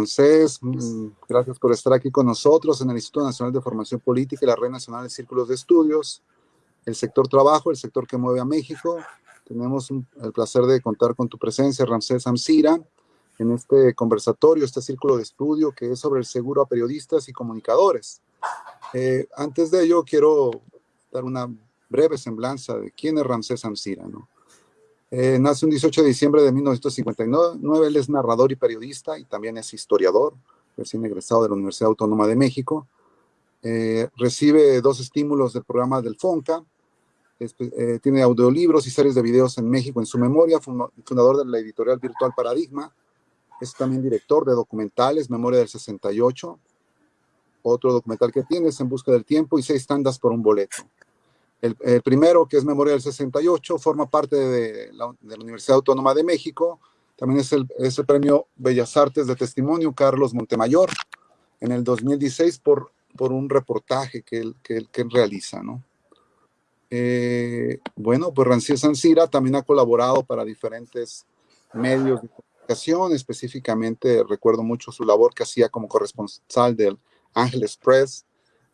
Francés, mm, gracias por estar aquí con nosotros en el Instituto Nacional de Formación Política y la Red Nacional de Círculos de Estudios, el sector trabajo, el sector que mueve a México. Tenemos el placer de contar con tu presencia, Ramsés Amsira, en este conversatorio, este círculo de estudio que es sobre el seguro a periodistas y comunicadores. Eh, antes de ello, quiero dar una breve semblanza de quién es Ramsés Amsira. ¿no? Eh, nace un 18 de diciembre de 1959, él es narrador y periodista y también es historiador, recién egresado de la Universidad Autónoma de México. Eh, recibe dos estímulos del programa del FONCA, eh, tiene audiolibros y series de videos en México en su memoria, fundador de la editorial virtual Paradigma, es también director de documentales, Memoria del 68, otro documental que tiene es En Busca del Tiempo y Seis Tandas por un Boleto. El, primero, que es Memoria del 68, forma parte de la, Universidad Autónoma de México. También es el, premio Bellas Artes de Testimonio Carlos Montemayor en el 2016 por, por un reportaje que él, que, que realiza, ¿no? Eh, bueno, pues Rancier Sancira también ha colaborado para diferentes medios de comunicación, específicamente recuerdo mucho su labor que hacía como corresponsal del Ángeles Press,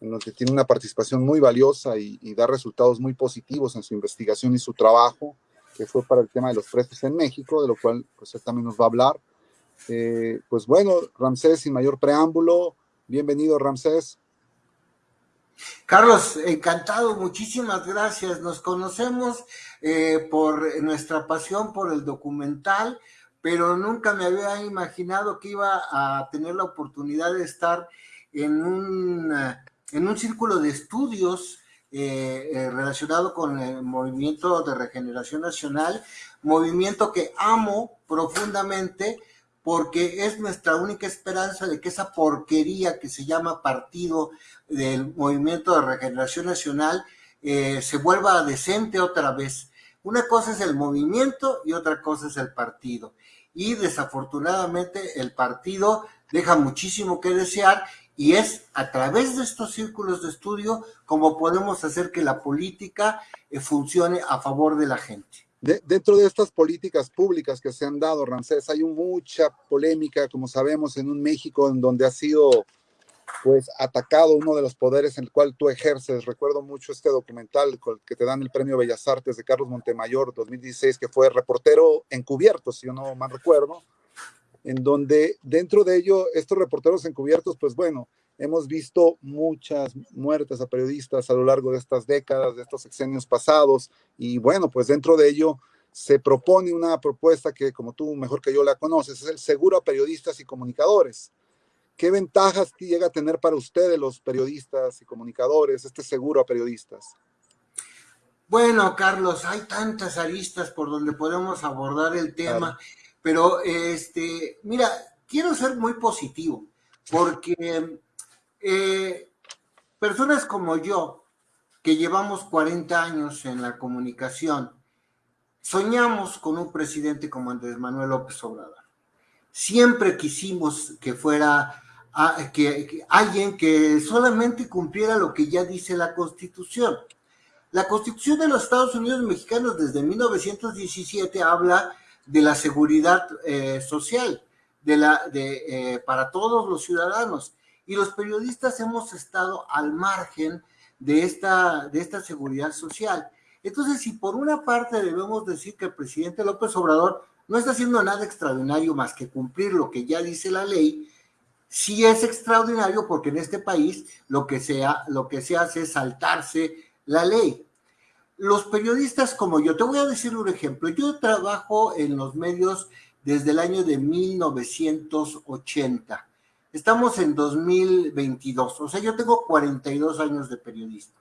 en donde tiene una participación muy valiosa y, da resultados muy positivos en su investigación y su trabajo, que fue para el tema de los precios en México, de lo cual pues él también nos va a hablar. Eh, pues bueno, Ramsés, sin mayor preámbulo, bienvenido Ramsés. Carlos, encantado, muchísimas gracias. Nos conocemos eh, por nuestra pasión por el documental, pero nunca me había imaginado que iba a tener la oportunidad de estar en un en un círculo de estudios eh, eh, relacionado con el movimiento de regeneración nacional, movimiento que amo profundamente porque es nuestra única esperanza de que esa porquería que se llama partido del movimiento de regeneración nacional eh, se vuelva decente otra vez. Una cosa es el movimiento y otra cosa es el partido. Y desafortunadamente el partido deja muchísimo que desear y es a través de estos círculos de estudio como podemos hacer que la política eh, funcione a favor de la gente. dentro de estas políticas públicas que se han dado, Ramsés, hay mucha polémica, como sabemos, en un México en donde ha sido pues atacado uno de los poderes en el cual tú ejerces. Recuerdo mucho este documental que te dan el Premio Bellas Artes de Carlos Montemayor 2016, que fue reportero encubierto, si yo no mal recuerdo, en donde dentro de ello, estos reporteros encubiertos, pues bueno, hemos visto muchas muertes a periodistas a lo largo de estas décadas, de estos sexenios pasados, y bueno, pues dentro de ello se propone una propuesta que, como tú mejor que yo la conoces, es el seguro a periodistas y comunicadores. ¿Qué ventajas llega a tener para ustedes los periodistas y comunicadores este seguro a periodistas? Bueno, Carlos, hay tantas aristas por donde podemos abordar el tema. Pero, este, mira, quiero ser muy positivo, porque eh, personas como yo, que llevamos 40 años en la comunicación, soñamos con un presidente como Andrés Manuel López Obrador. Siempre quisimos que fuera que, alguien que solamente cumpliera lo que ya dice la Constitución. La Constitución de los Estados Unidos mexicanos desde 1917 habla de la seguridad eh, social de la, de, eh, para todos los ciudadanos. Y los periodistas hemos estado al margen de esta, de esta seguridad social. Entonces, si por una parte debemos decir que el presidente López Obrador no está haciendo nada extraordinario más que cumplir lo que ya dice la ley, sí es extraordinario porque en este país lo que, sea, lo que se hace es saltarse la ley los periodistas como yo, te voy a decir un ejemplo, yo trabajo en los medios desde el año de 1980. Estamos en 2022, o sea, yo tengo 42 años de periodista.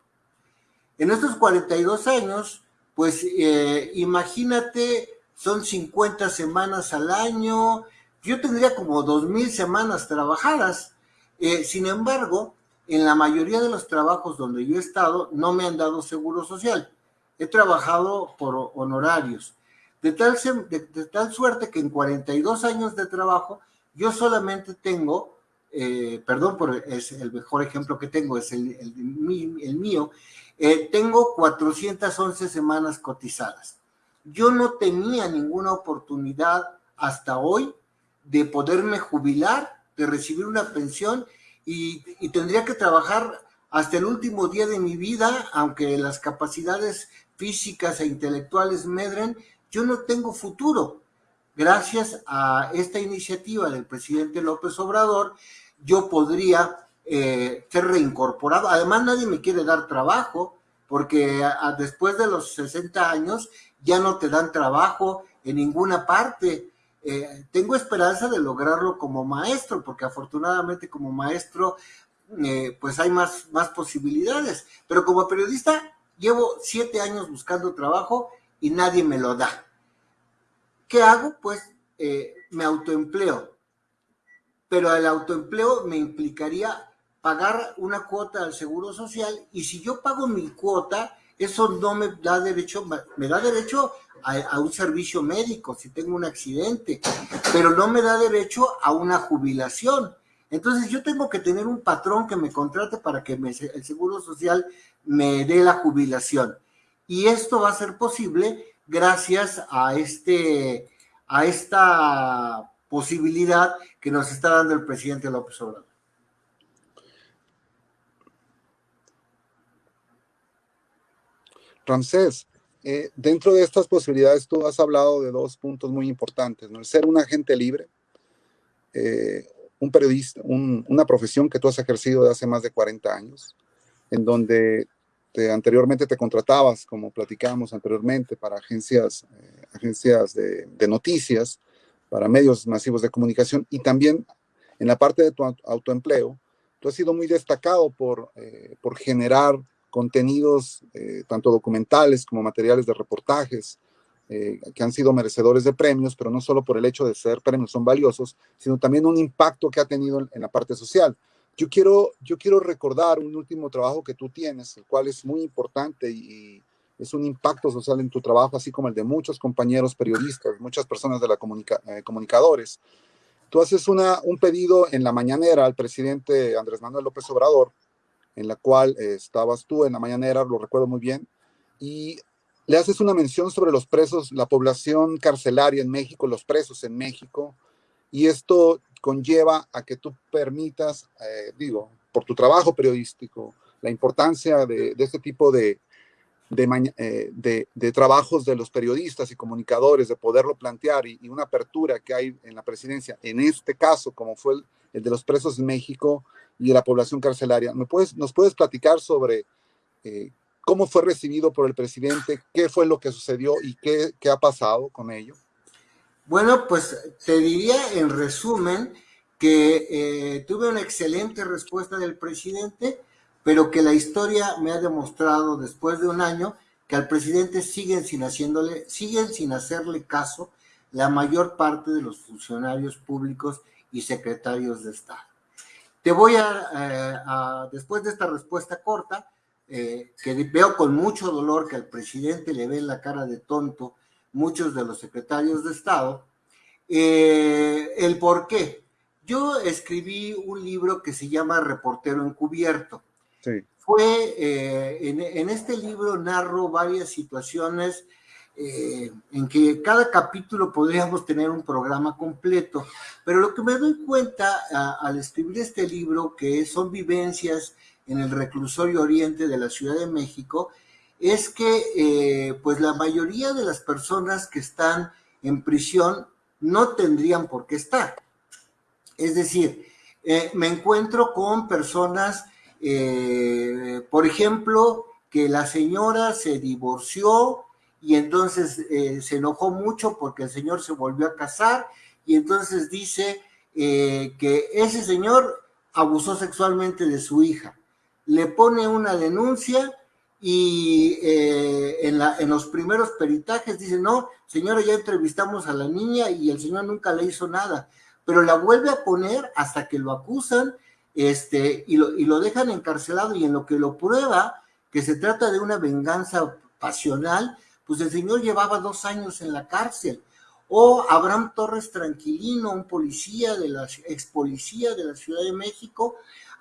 En estos 42 años, pues eh, imagínate, son 50 semanas al año, yo tendría como 2.000 semanas trabajadas. Eh, sin embargo, en la mayoría de los trabajos donde yo he estado, no me han dado seguro social he trabajado por honorarios, de tal, de, tal suerte que en 42 años de trabajo yo solamente tengo, eh, perdón por es el mejor ejemplo que tengo, es el, el, mío, eh, tengo 411 semanas cotizadas. Yo no tenía ninguna oportunidad hasta hoy de poderme jubilar de recibir una pensión y, y tendría que trabajar hasta el último día de mi vida, aunque las capacidades físicas e intelectuales medren, yo no tengo futuro. Gracias a esta iniciativa del presidente López Obrador, yo podría eh, ser reincorporado. Además, nadie me quiere dar trabajo, porque después de los 60 años ya no te dan trabajo en ninguna parte. Eh, tengo esperanza de lograrlo como maestro, porque afortunadamente como maestro eh, pues hay más, más posibilidades. Pero como periodista llevo siete años buscando trabajo y nadie me lo da. ¿Qué hago? Pues me autoempleo. Pero el autoempleo me implicaría pagar una cuota al Seguro Social y si yo pago mi cuota, eso no me da derecho, me da derecho a, un servicio médico si tengo un accidente, pero no me da derecho a una jubilación. Entonces yo tengo que tener un patrón que me contrate para que el Seguro Social me dé la jubilación. Y esto va a ser posible gracias a, este, a esta posibilidad que nos está dando el presidente López Obrador. Ramsés, eh, dentro de estas posibilidades tú has hablado de dos puntos muy importantes. El ser un agente libre, eh, un periodista, una profesión que tú has ejercido de hace más de 40 años, en donde anteriormente te contratabas, como platicábamos anteriormente, para agencias, eh, agencias de, noticias, para medios masivos de comunicación y también en la parte de tu autoempleo, tú has sido muy destacado por, por generar contenidos eh, tanto documentales como materiales de reportajes eh, que han sido merecedores de premios, pero no solo por el hecho de ser premios son valiosos, sino también un impacto que ha tenido en, la parte social. Yo quiero, yo quiero recordar un último trabajo que tú tienes, el cual es muy importante y, es un impacto social en tu trabajo, así como el de muchos compañeros periodistas, muchas personas de la comunica, eh, comunicadores. Tú haces una, un pedido en la mañanera al presidente Andrés Manuel López Obrador en la cual eh, estabas tú en la mañanera, lo recuerdo muy bien, y le haces una mención sobre los presos, la población carcelaria en México, los presos en México, y esto conlleva a que tú permitas, eh, digo, por tu trabajo periodístico, la importancia de, este tipo de, eh, de, de, trabajos de los periodistas y comunicadores, de poderlo plantear y, una apertura que hay en la presidencia, en este caso, como fue el de los presos en México, y de la población carcelaria. ¿Me puedes, ¿Nos puedes platicar sobre eh, cómo fue recibido por el presidente, qué fue lo que sucedió y qué, ha pasado con ello? Bueno, pues te diría en resumen que eh, tuve una excelente respuesta del presidente, pero que la historia me ha demostrado después de un año que al presidente siguen sin haciéndole, siguen sin hacerle caso la mayor parte de los funcionarios públicos y secretarios de Estado. Te voy a, después de esta respuesta corta, eh, que veo con mucho dolor que al presidente le ve la cara de tonto muchos de los secretarios de Estado, eh, el por qué. Yo escribí un libro que se llama Reportero Encubierto. Sí. Fue, eh, en, en, este libro narro varias situaciones eh, en que cada capítulo podríamos tener un programa completo, pero lo que me doy cuenta al escribir este libro, que son vivencias en el reclusorio oriente de la Ciudad de México, es que eh, pues la mayoría de las personas que están en prisión no tendrían por qué estar. Es decir, eh, me encuentro con personas, por ejemplo, que la señora se divorció, y entonces eh, se enojó mucho porque el señor se volvió a casar y entonces dice eh, que ese señor abusó sexualmente de su hija. Le pone una denuncia y eh, en, la, en los primeros peritajes dice, no, señora, ya entrevistamos a la niña y el señor nunca le hizo nada, pero la vuelve a poner hasta que lo acusan este, y, lo, y lo dejan encarcelado y en lo que lo prueba, que se trata de una venganza pasional, pues el señor llevaba dos años en la cárcel. O Abraham Torres Tranquilino, un policía de la ex policía de la Ciudad de México,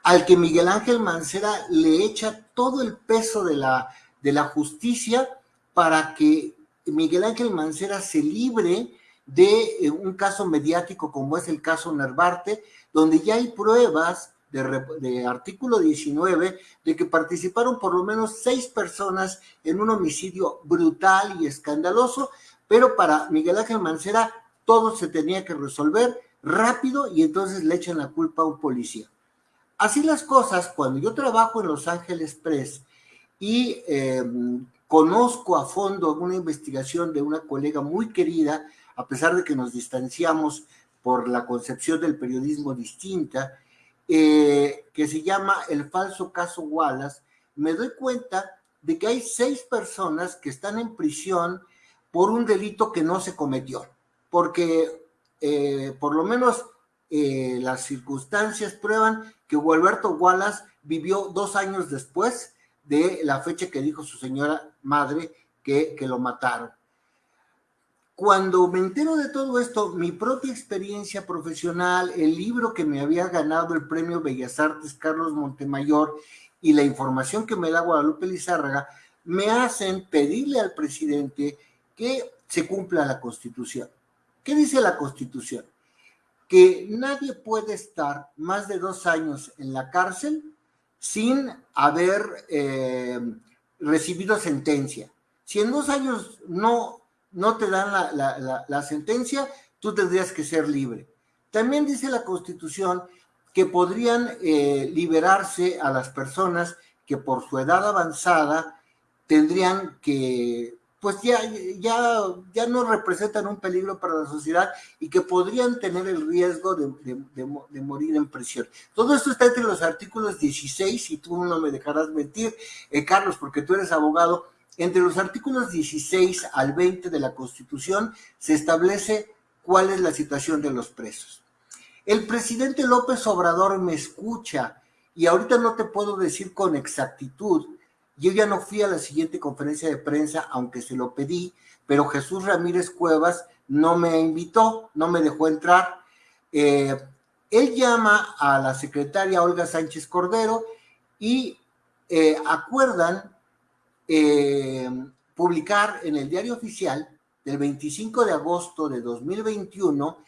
al que Miguel Ángel Mancera le echa todo el peso de la, de la justicia para que Miguel Ángel Mancera se libre de eh, un caso mediático como es el caso Nervarte, donde ya hay pruebas de, artículo 19 de que participaron por lo menos seis personas en un homicidio brutal y escandaloso, pero para Miguel Ángel Mancera todo se tenía que resolver rápido y entonces le echan la culpa a un policía. Así las cosas, cuando yo trabajo en Los Ángeles Press y em, conozco a fondo una investigación de una colega muy querida, a pesar de que nos distanciamos por la concepción del periodismo distinta, eh, que se llama El falso caso Wallace, me doy cuenta de que hay seis personas que están en prisión por un delito que no se cometió, porque eh, por lo menos eh, las circunstancias prueban que Gualberto Wallace vivió dos años después de la fecha que dijo su señora madre que, que lo mataron. Cuando me entero de todo esto, mi propia experiencia profesional, el libro que me había ganado el premio Bellas Artes Carlos Montemayor y la información que me da Guadalupe Lizárraga, me hacen pedirle al presidente que se cumpla la constitución. ¿Qué dice la constitución? Que nadie puede estar más de dos años en la cárcel sin haber eh, recibido sentencia. Si en dos años no no te dan la, sentencia, tú tendrías que ser libre. También dice la Constitución que podrían eh, liberarse a las personas que por su edad avanzada tendrían que, pues ya, ya, ya no representan un peligro para la sociedad y que podrían tener el riesgo de, morir en prisión. Todo esto está entre los artículos 16, y tú no me dejarás mentir, eh, Carlos, porque tú eres abogado, entre los artículos 16 al 20 de la Constitución se establece cuál es la situación de los presos. El presidente López Obrador me escucha y ahorita no te puedo decir con exactitud. Yo ya no fui a la siguiente conferencia de prensa, aunque se lo pedí, pero Jesús Ramírez Cuevas no me invitó, no me dejó entrar. Eh, él llama a la secretaria Olga Sánchez Cordero y eh, acuerdan eh, publicar en el diario oficial del 25 de agosto de 2021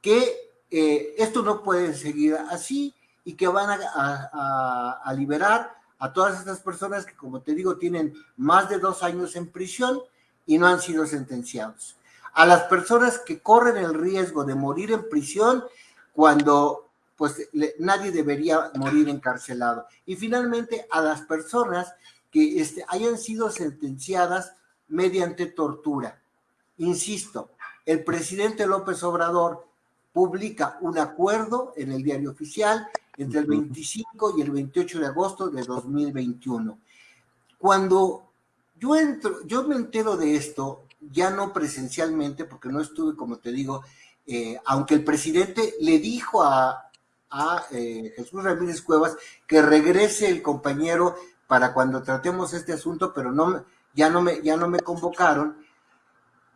que esto no puede seguir así y que van a, liberar a todas estas personas que, como te digo, tienen más de dos años en prisión y no han sido sentenciados. A las personas que corren el riesgo de morir en prisión cuando pues nadie debería morir encarcelado. Y finalmente a las personas que este, hayan sido sentenciadas mediante tortura. Insisto, el presidente López Obrador publica un acuerdo en el diario oficial entre el 25 y el 28 de agosto de 2021. Cuando yo entro, yo me entero de esto, ya no presencialmente, porque no estuve, como te digo, eh, aunque el presidente le dijo a, eh, Jesús Ramírez Cuevas que regrese el compañero para cuando tratemos este asunto, pero no, ya, no me, ya no me convocaron.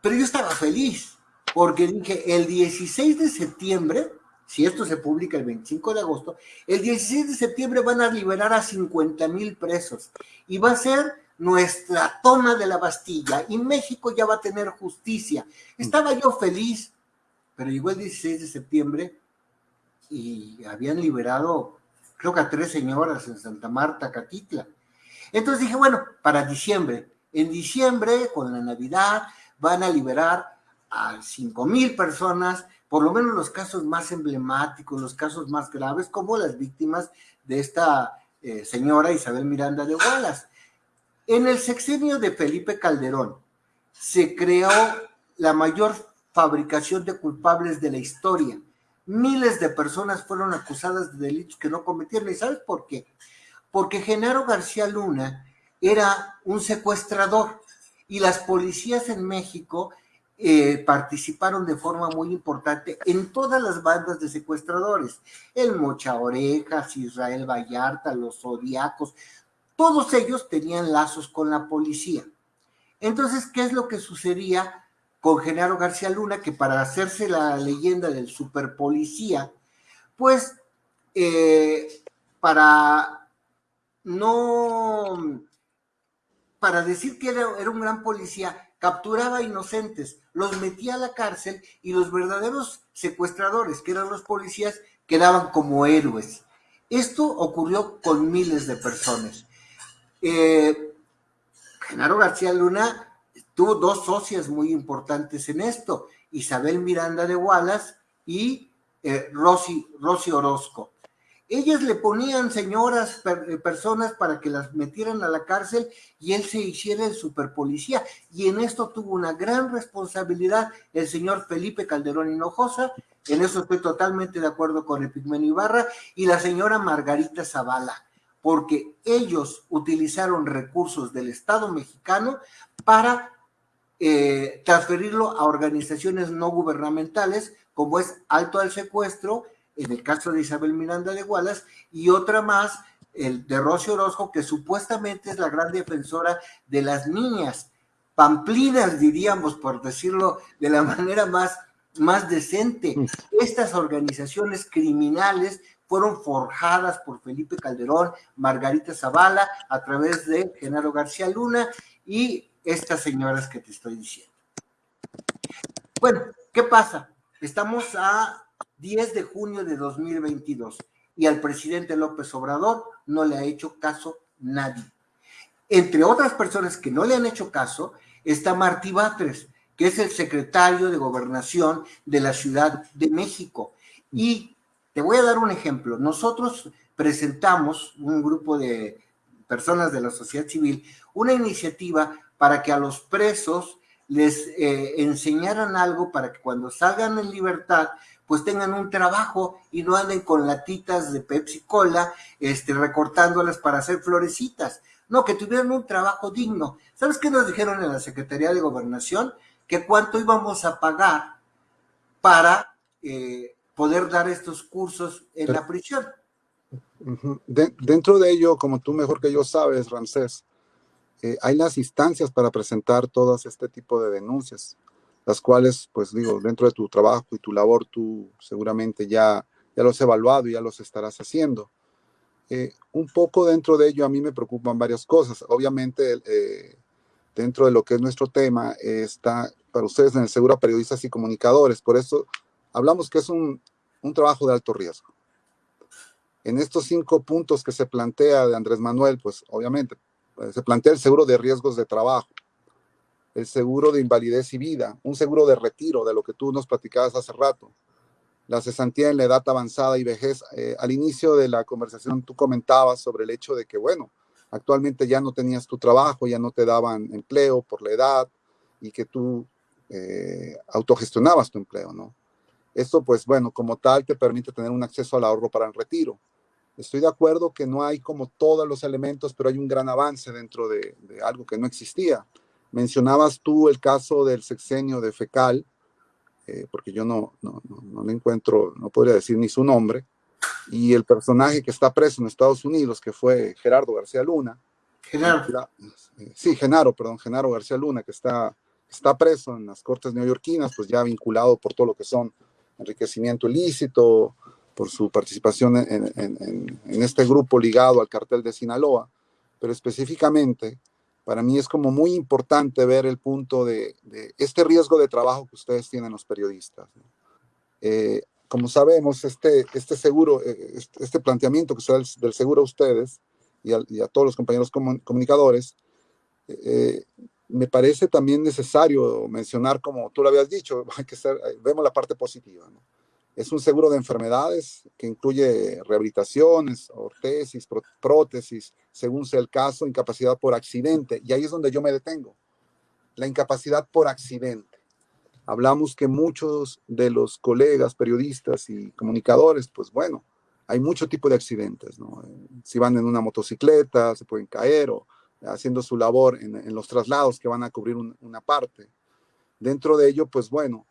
Pero yo estaba feliz, porque dije, el 16 de septiembre, si esto se publica el 25 de agosto, el 16 de septiembre van a liberar a 50 mil presos y va a ser nuestra toma de la Bastilla y México ya va a tener justicia. Estaba yo feliz, pero llegó el 16 de septiembre y habían liberado, creo que a tres señoras en Santa Marta, Catitla. Entonces dije, bueno, para diciembre. En diciembre, con la Navidad, van a liberar a cinco mil personas, por lo menos los casos más emblemáticos, los casos más graves, como las víctimas de esta eh, señora Isabel Miranda de Wallace. En el sexenio de Felipe Calderón se creó la mayor fabricación de culpables de la historia. Miles de personas fueron acusadas de delitos que no cometieron. ¿Y sabes por qué? porque Genaro García Luna era un secuestrador y las policías en México eh, participaron de forma muy importante en todas las bandas de secuestradores, el Mocha Orejas, Israel Vallarta, los Zodiacos, todos ellos tenían lazos con la policía. Entonces, ¿qué es lo que sucedía con Genaro García Luna? Que para hacerse la leyenda del superpolicía, pues eh, para no, para decir que era, un gran policía, capturaba inocentes, los metía a la cárcel y los verdaderos secuestradores, que eran los policías, quedaban como héroes. Esto ocurrió con miles de personas. Eh, Genaro García Luna tuvo dos socias muy importantes en esto, Isabel Miranda de Wallace y eh, Rosy, Rosy Orozco. Ellas le ponían señoras, eh, personas para que las metieran a la cárcel y él se hiciera el superpolicía. Y en esto tuvo una gran responsabilidad el señor Felipe Calderón Hinojosa, en eso estoy totalmente de acuerdo con Epigmenio Ibarra, y la señora Margarita Zavala, porque ellos utilizaron recursos del Estado mexicano para eh, transferirlo a organizaciones no gubernamentales, como es Alto al Secuestro, en el caso de Isabel Miranda de Wallace, y otra más, el de Rocío Orozco, que supuestamente es la gran defensora de las niñas, pamplinas, diríamos, por decirlo de la manera más, más decente. Estas organizaciones criminales fueron forjadas por Felipe Calderón, Margarita Zavala, a través de Genaro García Luna y estas señoras que te estoy diciendo. Bueno, ¿qué pasa? Estamos a 10 de junio de 2022 y al presidente López Obrador no le ha hecho caso nadie. Entre otras personas que no le han hecho caso está Martí Batres, que es el secretario de gobernación de la Ciudad de México. Y te voy a dar un ejemplo. Nosotros presentamos, un grupo de personas de la sociedad civil, una iniciativa para que a los presos les eh, enseñaran algo para que cuando salgan en libertad pues tengan un trabajo y no anden con latitas de Pepsi Cola, este, recortándolas para hacer florecitas. No, que tuvieran un trabajo digno. ¿Sabes qué nos dijeron en la Secretaría de Gobernación? Que cuánto íbamos a pagar para eh, poder dar estos cursos en la prisión. dentro de ello, como tú mejor que yo sabes, Ramsés, eh, hay las instancias para presentar todas este tipo de denuncias las cuales, pues digo, dentro de tu trabajo y tu labor, tú seguramente ya, ya los has evaluado y ya los estarás haciendo. Eh, un poco dentro de ello a mí me preocupan varias cosas. Obviamente, eh, dentro de lo que es nuestro tema, está para ustedes en el seguro a periodistas y comunicadores. Por eso hablamos que es un, un trabajo de alto riesgo. En estos cinco puntos que se plantea de Andrés Manuel, pues obviamente se plantea el seguro de riesgos de trabajo el seguro de invalidez y vida, un seguro de retiro, de lo que tú nos platicabas hace rato, la cesantía en la edad avanzada y vejez. Eh, al inicio de la conversación tú comentabas sobre el hecho de que, bueno, actualmente ya no tenías tu trabajo, ya no te daban empleo por la edad y que tú eh, autogestionabas tu empleo, ¿no? Esto, pues bueno, como tal, te permite tener un acceso al ahorro para el retiro. Estoy de acuerdo que no hay como todos los elementos, pero hay un gran avance dentro de algo que no existía. Mencionabas tú el caso del sexenio de Fecal, eh, porque yo no, no, no, le encuentro, no podría decir ni su nombre, y el personaje que está preso en Estados Unidos, que fue Gerardo García Luna. Genaro. Eh, sí, Genaro, perdón, Genaro García Luna, que está, está preso en las cortes neoyorquinas, pues ya vinculado por todo lo que son enriquecimiento ilícito, por su participación en, en, en este grupo ligado al cartel de Sinaloa, pero específicamente para mí es como muy importante ver el punto de, este riesgo de trabajo que ustedes tienen los periodistas. Eh, como sabemos, este, este seguro, eh, este, este, planteamiento que sea del, seguro a ustedes y a, todos los compañeros comunicadores, eh, me parece también necesario mencionar, como tú lo habías dicho, hay que ser, vemos la parte positiva. ¿no? Es un seguro de enfermedades que incluye rehabilitaciones, ortesis, prótesis, según sea el caso, incapacidad por accidente. Y ahí es donde yo me detengo. La incapacidad por accidente. Hablamos que muchos de los colegas, periodistas y comunicadores, pues bueno, hay mucho tipo de accidentes, ¿no? Si van en una motocicleta, se pueden caer o haciendo su labor en, los traslados que van a cubrir una parte. Dentro de ello, pues bueno,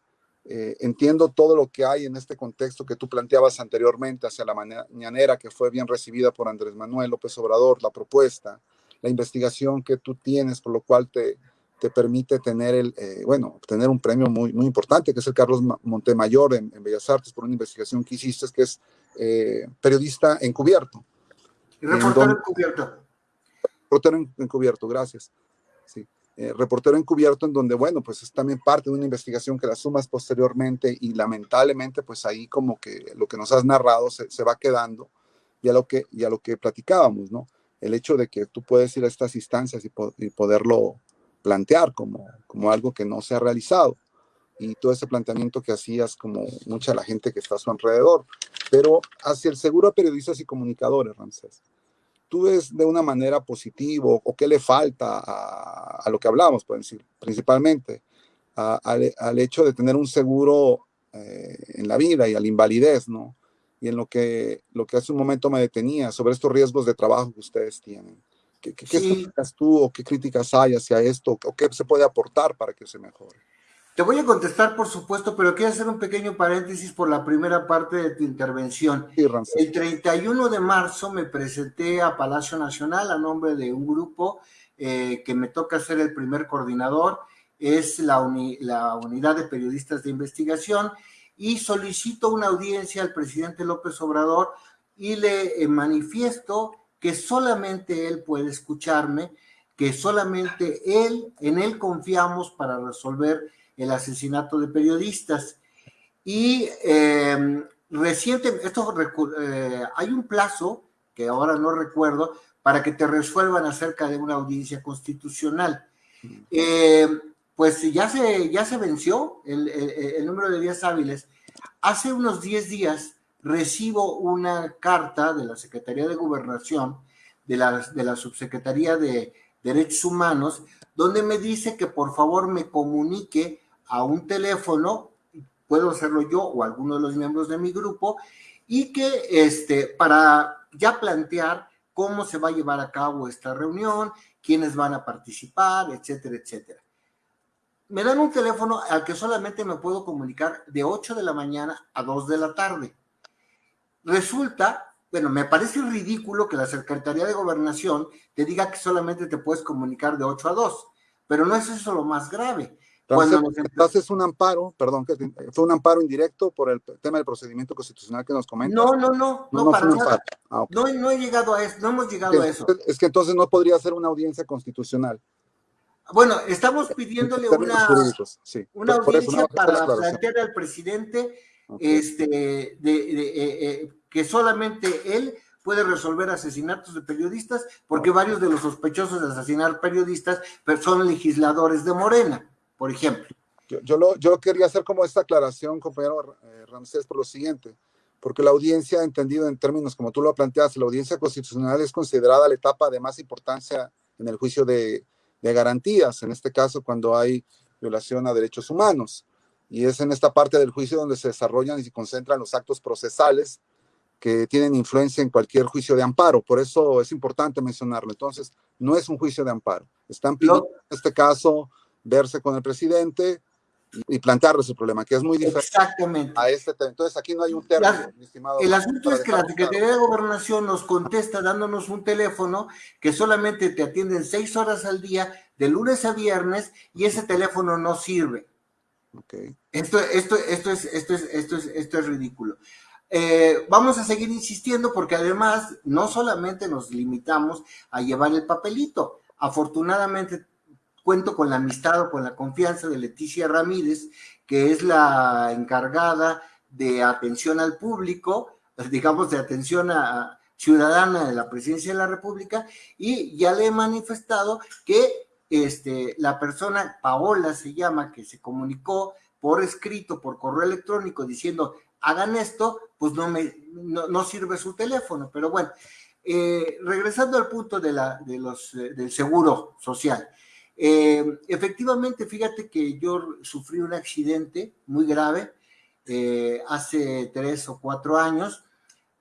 eh, entiendo todo lo que hay en este contexto que tú planteabas anteriormente hacia la mañanera que fue bien recibida por Andrés Manuel López Obrador, la propuesta, la investigación que tú tienes, por lo cual te, te permite tener el, eh, bueno, obtener un premio muy, muy importante, que es el Carlos Montemayor en, Bellas Artes, por una investigación que hiciste, que es eh, periodista encubierto. Y reportero encubierto. Reportero encubierto, gracias. Sí. Eh, reportero encubierto en donde, bueno, pues es también parte de una investigación que la sumas posteriormente y lamentablemente pues ahí como que lo que nos has narrado se, va quedando y a, lo que, y lo que platicábamos, ¿no? El hecho de que tú puedes ir a estas instancias y, y poderlo plantear como, como algo que no se ha realizado y todo ese planteamiento que hacías como mucha la gente que está a su alrededor, pero hacia el seguro a periodistas y comunicadores, Ramsés tú ves de una manera positiva o qué le falta a, lo que hablamos, decir, principalmente al hecho de tener un seguro eh, en la vida y a la invalidez, ¿no? Y en lo que, lo que hace un momento me detenía sobre estos riesgos de trabajo que ustedes tienen. ¿Qué, qué, tú o qué críticas hay hacia esto o qué se puede aportar para que se mejore? Te voy a contestar, por supuesto, pero quiero hacer un pequeño paréntesis por la primera parte de tu intervención. el 31 de marzo me presenté a Palacio Nacional a nombre de un grupo eh, que me toca ser el primer coordinador, es la, la Unidad de Periodistas de Investigación, y solicito una audiencia al presidente López Obrador y le eh, manifiesto que solamente él puede escucharme, que solamente él, en él confiamos para resolver el asesinato de periodistas. Y eh, reciente, esto, eh, hay un plazo, que ahora no recuerdo, para que te resuelvan acerca de una audiencia constitucional. Eh, pues ya se, ya se venció el, el, número de días hábiles. Hace unos 10 días recibo una carta de la Secretaría de Gobernación, de la, de la Subsecretaría de Derechos Humanos, donde me dice que por favor me comunique a un teléfono, puedo hacerlo yo o alguno de los miembros de mi grupo, y que este, para ya plantear cómo se va a llevar a cabo esta reunión, quiénes van a participar, etcétera, etcétera. Me dan un teléfono al que solamente me puedo comunicar de 8 de la mañana a 2 de la tarde. Resulta, bueno, me parece ridículo que la Secretaría de Gobernación te diga que solamente te puedes comunicar de 8 a 2, pero no es eso lo más grave. Entonces, es un amparo, perdón, que fue un amparo indirecto por el tema del procedimiento constitucional que nos comentas. No, no, no, no, para nada. Ah, no, no he llegado a eso, no hemos llegado a eso. Es que entonces no podría ser una audiencia constitucional. Bueno, estamos pidiéndole una, una audiencia para plantear al presidente este, de, eh, eh, que solamente él puede resolver asesinatos de periodistas, porque varios de los sospechosos de asesinar periodistas son legisladores de Morena por ejemplo. Yo, yo, lo, yo quería hacer como esta aclaración, compañero eh, Ramsés, por lo siguiente, porque la audiencia, entendido en términos como tú lo planteas, la audiencia constitucional es considerada la etapa de más importancia en el juicio de, de garantías, en este caso cuando hay violación a derechos humanos. Y es en esta parte del juicio donde se desarrollan y se concentran los actos procesales que tienen influencia en cualquier juicio de amparo. Por eso es importante mencionarlo. Entonces, no es un juicio de amparo. Están pidiendo, en este caso, verse con el presidente y, plantearle su problema, que es muy diferente Exactamente. a este tema. Entonces aquí no hay un término, estimado. El asunto es que la Secretaría de Gobernación nos contesta dándonos un teléfono que solamente te atienden seis horas al día, de lunes a viernes, y ese teléfono no sirve. Okay. Esto, esto, esto, es, esto, es, esto, es, esto es ridículo. Eh, vamos a seguir insistiendo porque además no solamente nos limitamos a llevar el papelito, afortunadamente cuento con la amistad o con la confianza de Leticia Ramírez, que es la encargada de atención al público, digamos de atención a, ciudadana de la presidencia de la República, y ya le he manifestado que este, la persona, Paola se llama, que se comunicó por escrito, por correo electrónico, diciendo, hagan esto, pues no, me, no, sirve su teléfono. Pero bueno, eh, regresando al punto de la, de los, eh, del seguro social. Eh, efectivamente, fíjate que yo sufrí un accidente muy grave eh, hace tres o cuatro años,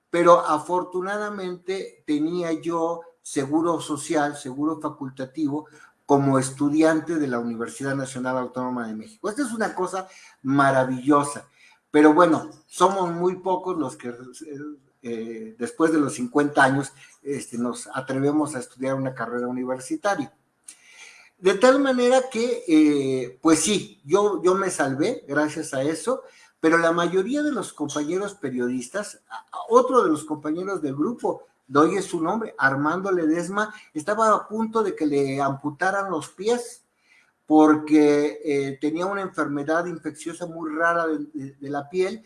pero afortunadamente tenía yo seguro social, seguro facultativo, como estudiante de la Universidad Nacional Autónoma de México. Esta es una cosa maravillosa, pero bueno, somos muy pocos los que eh, después de los 50 años este, nos atrevemos a estudiar una carrera universitaria. De tal manera que, eh, pues sí, yo, yo me salvé gracias a eso, pero la mayoría de los compañeros periodistas, otro de los compañeros del grupo, doy su nombre, Armando Ledesma, estaba a punto de que le amputaran los pies. porque eh, tenía una enfermedad infecciosa muy rara de, la piel.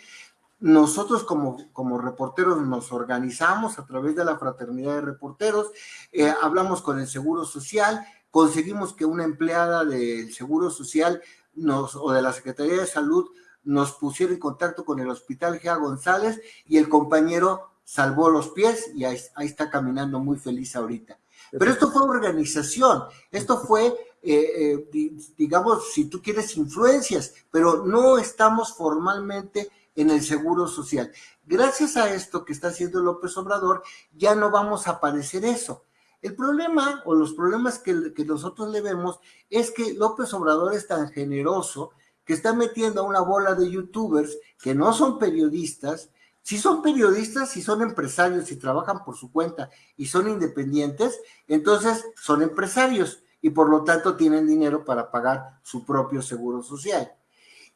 Nosotros como, como reporteros nos organizamos a través de la Fraternidad de Reporteros, eh, hablamos con el Seguro Social, conseguimos que una empleada del Seguro Social nos, o de la Secretaría de Salud nos pusiera en contacto con el Hospital Gea González y el compañero salvó los pies y ahí, está caminando muy feliz ahorita. Pero esto fue organización, esto fue, eh, eh, digamos, si tú quieres, influencias, pero no estamos formalmente en el Seguro Social. Gracias a esto que está haciendo López Obrador, ya no vamos a padecer eso. El problema o los problemas que, que nosotros le vemos es que López Obrador es tan generoso que está metiendo a una bola de youtubers que no son periodistas, si son periodistas, si son empresarios, y trabajan por su cuenta y son independientes, entonces son empresarios y por lo tanto tienen dinero para pagar su propio seguro social.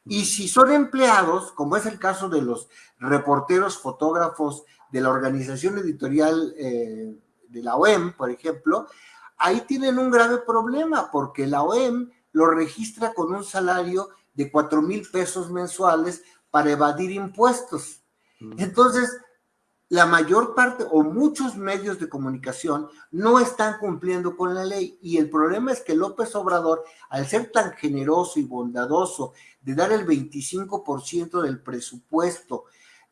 Y si son empleados, como es el caso de los reporteros, fotógrafos de la organización editorial eh, de la OEM, por ejemplo, ahí tienen un grave problema porque la OEM lo registra con un salario de cuatro mil pesos mensuales para evadir impuestos. Entonces, la mayor parte o muchos medios de comunicación no están cumpliendo con la ley y el problema es que López Obrador, al ser tan generoso y bondadoso de dar el 25% del presupuesto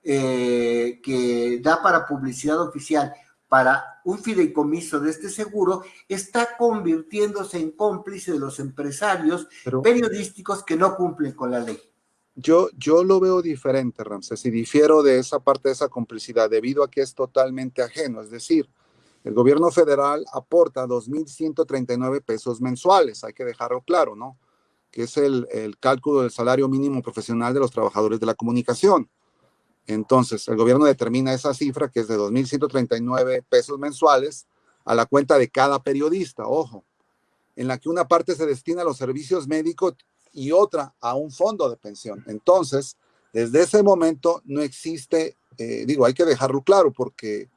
eh, que da para publicidad oficial para un fideicomiso de este seguro, está convirtiéndose en cómplice de los empresarios periodísticos que no cumplen con la ley. Yo, yo lo veo diferente, Ramsés, y difiero de esa parte de esa complicidad debido a que es totalmente ajeno. Es decir, el gobierno federal aporta 2.139 pesos mensuales, hay que dejarlo claro, ¿no? Que es el, el cálculo del salario mínimo profesional de los trabajadores de la comunicación. Entonces, el gobierno determina esa cifra, que es de 2.139 pesos mensuales, a la cuenta de cada periodista, ojo, en la que una parte se destina a los servicios médicos y otra a un fondo de pensión. Entonces, desde ese momento no existe, eh, digo, hay que dejarlo claro porque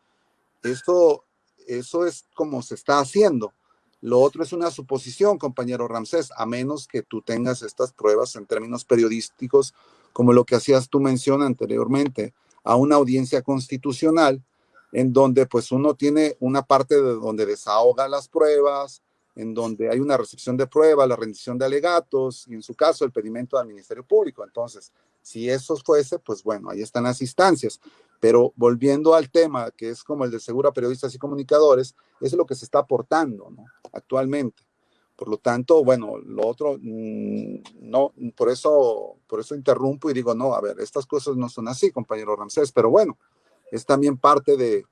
esto, eso es como se está haciendo. Lo otro es una suposición, compañero Ramsés, a menos que tú tengas estas pruebas en términos periodísticos, como lo que hacías tú mención anteriormente, a una audiencia constitucional, en donde pues uno tiene una parte de donde desahoga las pruebas, en donde hay una recepción de prueba, la rendición de alegatos y en su caso el pedimento al Ministerio Público. Entonces, si eso fuese, pues bueno, ahí están las instancias. Pero volviendo al tema, que es como el de seguro a periodistas y comunicadores, es lo que se está aportando actualmente. Por lo tanto, bueno, lo otro, mm, no, por eso, por eso interrumpo y digo, no, a ver, estas cosas no son así, compañero Ramsés, pero bueno, es también parte de,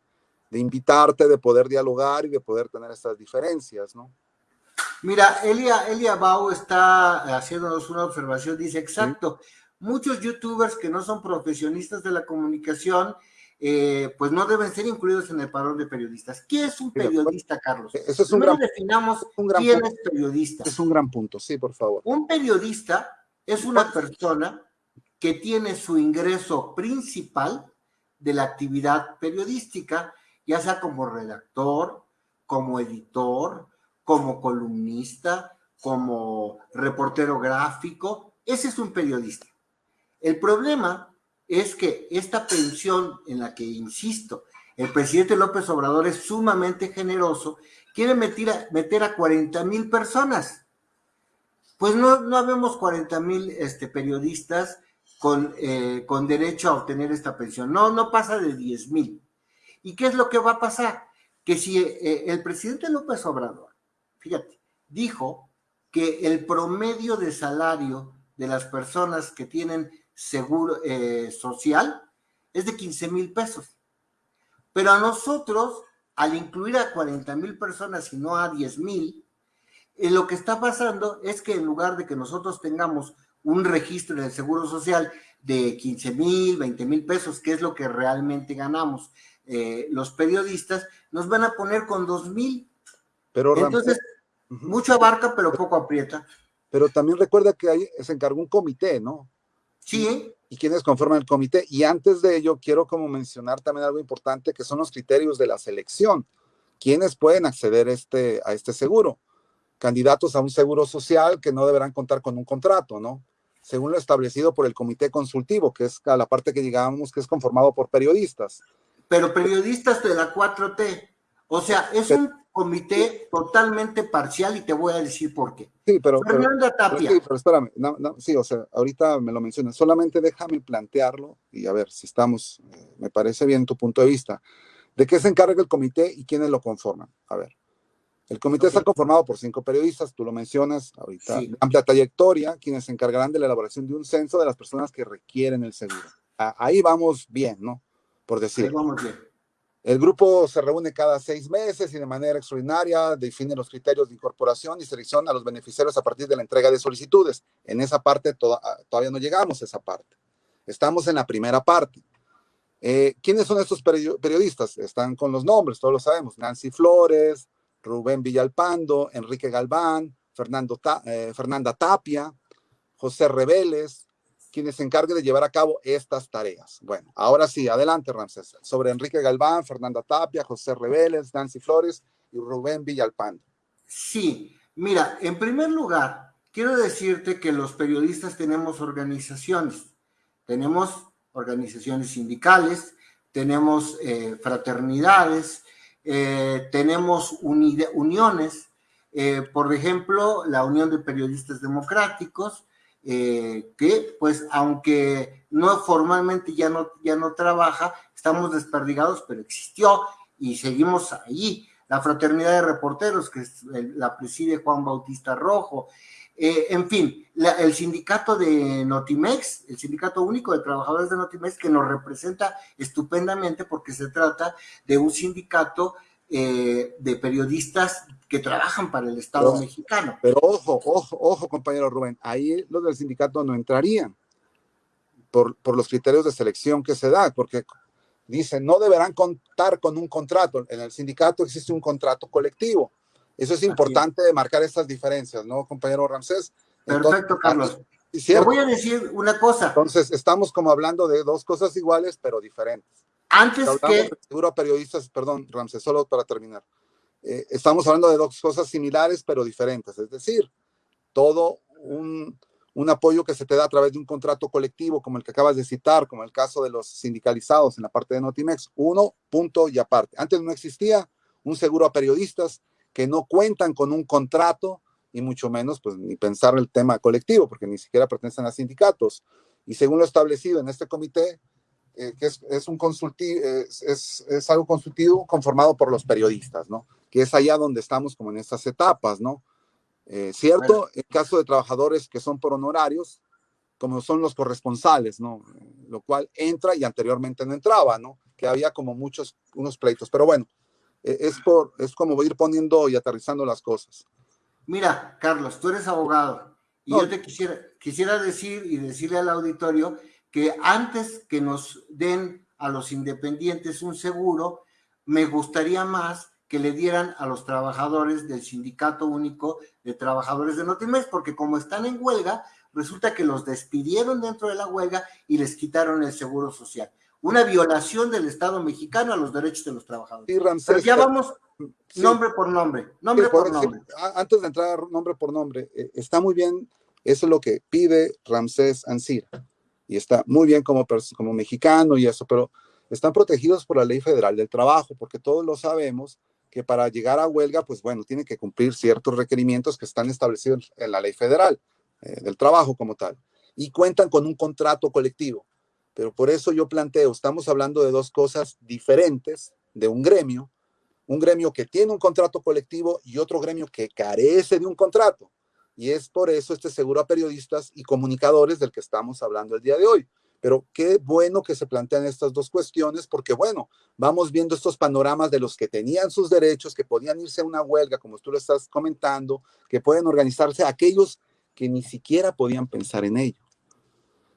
de invitarte, de poder dialogar y de poder tener estas diferencias, ¿no? Mira, Elia, Elia Bau está haciéndonos una observación, dice, exacto, muchos youtubers que no son profesionistas de la comunicación, eh, pues no deben ser incluidos en el padrón de periodistas. ¿Qué es un periodista, Carlos? Eso es un gran, definamos un quién punto. es periodista. Es un gran punto, sí, por favor. Un periodista es una persona que tiene su ingreso principal de la actividad periodística, ya sea como redactor, como editor, como columnista, como reportero gráfico. Ese es un periodista. El problema es que esta pensión en la que, insisto, el presidente López Obrador es sumamente generoso, quiere meter a, meter a 40 mil personas. Pues no, no habemos 40 mil este, periodistas con, eh, con derecho a obtener esta pensión. No, no pasa de 10 mil. ¿Y qué es lo que va a pasar? Que si eh, el presidente López Obrador fíjate, dijo que el promedio de salario de las personas que tienen seguro eh, social es de 15 mil pesos. Pero a nosotros, al incluir a 40 mil personas y no a 10 mil, eh, lo que está pasando es que en lugar de que nosotros tengamos un registro en el Seguro Social de 15 mil, 20 mil pesos, que es lo que realmente ganamos eh, los periodistas, nos van a poner con 2 mil. Pero Entonces, mucho abarca, pero poco aprieta. Pero también recuerda que ahí se encargó un comité, ¿no? Sí. Y, quienes conforman el comité. Y antes de ello, quiero como mencionar también algo importante, que son los criterios de la selección. ¿Quiénes pueden acceder este, a este seguro? candidatos a un seguro social que no deberán contar con un contrato, ¿no? Según lo establecido por el comité consultivo, que es la parte que digamos que es conformado por periodistas. Pero periodistas de la 4T. O sea, es un comité totalmente parcial y te voy a decir por qué. Sí, pero, Fernanda Tapia. sí, pero espérame, sí, o sea, ahorita me lo mencionas, solamente déjame plantearlo y a ver si estamos, eh, me parece bien tu punto de vista. ¿De qué se encarga el comité y quiénes lo conforman? A ver. El comité está conformado por cinco periodistas, tú lo mencionas ahorita, amplia trayectoria, quienes se encargarán de la elaboración de un censo de las personas que requieren el seguro. Ahí vamos bien, ¿no? Por decir. Ahí vamos bien. El grupo se reúne cada seis meses y de manera extraordinaria define los criterios de incorporación y selección a los beneficiarios a partir de la entrega de solicitudes. En esa parte ah, todavía no llegamos a esa parte. Estamos en la primera parte. Eh, ¿Quiénes son estos periodistas? Están con los nombres, todos lo sabemos. Nancy Flores, Rubén Villalpando, Enrique Galván, Fernando eh, Fernanda Tapia, José Reveles, quienes se encarguen de llevar a cabo estas tareas. Bueno, ahora sí, adelante, Ramsés. Sobre Enrique Galván, Fernanda Tapia, José Reveles, Nancy Flores y Rubén Villalpando. Sí, mira, en primer lugar, quiero decirte que los periodistas tenemos organizaciones. Tenemos organizaciones sindicales, tenemos eh, fraternidades, eh, tenemos uniones, eh, por ejemplo, la Unión de Periodistas Democráticos, eh, que pues aunque no formalmente ya no, ya no trabaja, estamos desperdigados, pero existió y seguimos allí. La Fraternidad de Reporteros, que la preside Juan Bautista Rojo, en fin, el sindicato de Notimex, el sindicato único de trabajadores de Notimex, que nos representa estupendamente porque se trata de un sindicato eh, de periodistas que trabajan para el Estado mexicano. Pero ojo, ojo, ojo, compañero Rubén, ahí los del sindicato no entrarían por, por los criterios de selección que se da, porque dicen no deberán contar con un contrato. En el sindicato existe un contrato colectivo. Eso es importante de marcar estas diferencias, ¿no, compañero Ramsés? Perfecto, Carlos. Te voy a decir una cosa. Entonces, estamos como hablando de dos cosas iguales, pero diferentes. Antes que... Seguro a periodistas, perdón, Ramses, solo para terminar. Eh, estamos hablando de dos cosas similares pero diferentes, es decir, todo un, un, apoyo que se te da a través de un contrato colectivo como el que acabas de citar, como el caso de los sindicalizados en la parte de Notimex, uno, punto y aparte. Antes no existía un seguro a periodistas que no cuentan con un contrato y mucho menos pues ni pensar el tema colectivo porque ni siquiera pertenecen a sindicatos. Y según lo establecido en este comité, eh, que es, un consultivo, es, es, algo consultivo conformado por los periodistas, ¿no? Que es allá donde estamos como en estas etapas, ¿no? Eh, cierto, en caso de trabajadores que son por honorarios, como son los corresponsales, ¿no? Lo cual entra y anteriormente no entraba, ¿no? Que había como muchos, unos pleitos, pero bueno, e, es, por, es como ir poniendo y aterrizando las cosas. Mira, Carlos, tú eres abogado y yo te quisiera, quisiera decir y decirle al auditorio que antes que nos den a los independientes un seguro, me gustaría más que le dieran a los trabajadores del Sindicato Único de Trabajadores de Notimex, porque como están en huelga, resulta que los despidieron dentro de la huelga y les quitaron el seguro social. Una violación del Estado mexicano a los derechos de los trabajadores. Pero ya vamos nombre por nombre, nombre por, nombre. Antes de entrar nombre por nombre, eh, está muy bien, eso es lo que pide Ramsés Ansira y está muy bien como, como mexicano y eso, pero están protegidos por la ley federal del trabajo, porque todos lo sabemos que para llegar a huelga, pues bueno, tiene que cumplir ciertos requerimientos que están establecidos en la ley federal eh, del trabajo como tal, y cuentan con un contrato colectivo. Pero por eso yo planteo, estamos hablando de dos cosas diferentes de un gremio, un gremio que tiene un contrato colectivo y otro gremio que carece de un contrato. Y es por eso este seguro a periodistas y comunicadores del que estamos hablando el día de hoy. Pero qué bueno que se plantean estas dos cuestiones, porque bueno, vamos viendo estos panoramas de los que tenían sus derechos, que podían irse a una huelga, como tú lo estás comentando, que pueden organizarse aquellos que ni siquiera podían pensar en ello.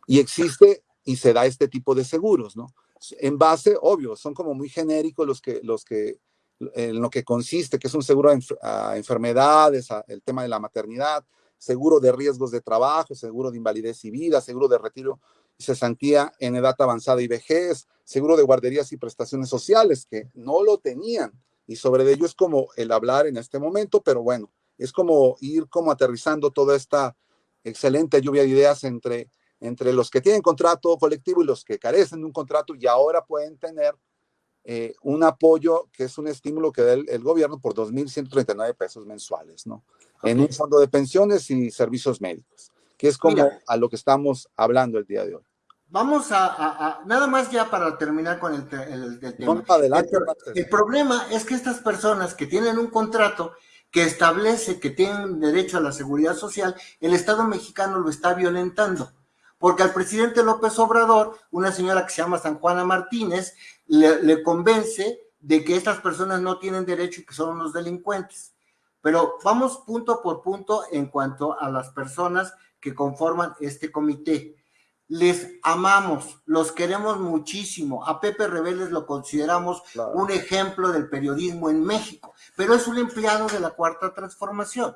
Y existe y se da este tipo de seguros, ¿no? En base, obvio, son como muy genéricos los que, los que en lo que consiste, que es un seguro a, enfermedades, el tema de la maternidad, seguro de riesgos de trabajo, seguro de invalidez y vida, seguro de retiro y cesantía en edad avanzada y vejez, seguro de guarderías y prestaciones sociales, que no lo tenían. Y sobre ello es como el hablar en este momento, pero bueno, es como ir como aterrizando toda esta excelente lluvia de ideas entre, entre los que tienen contrato colectivo y los que carecen de un contrato y ahora pueden tener eh, un apoyo que es un estímulo que da el, gobierno por 2.139 pesos mensuales, ¿no? En un fondo de pensiones y servicios médicos, que es como a lo que estamos hablando el día de hoy. Vamos a, nada más ya para terminar con el, tema. Adelante, el, problema es que estas personas que tienen un contrato que establece que tienen derecho a la seguridad social, el Estado mexicano lo está violentando. Porque al presidente López Obrador, una señora que se llama San Juana Martínez, le, le convence de que estas personas no tienen derecho y que son unos delincuentes. Pero vamos punto por punto en cuanto a las personas que conforman este comité les amamos, los queremos muchísimo. A Pepe Rebeles lo consideramos un ejemplo del periodismo en México, pero es un empleado de la Cuarta Transformación.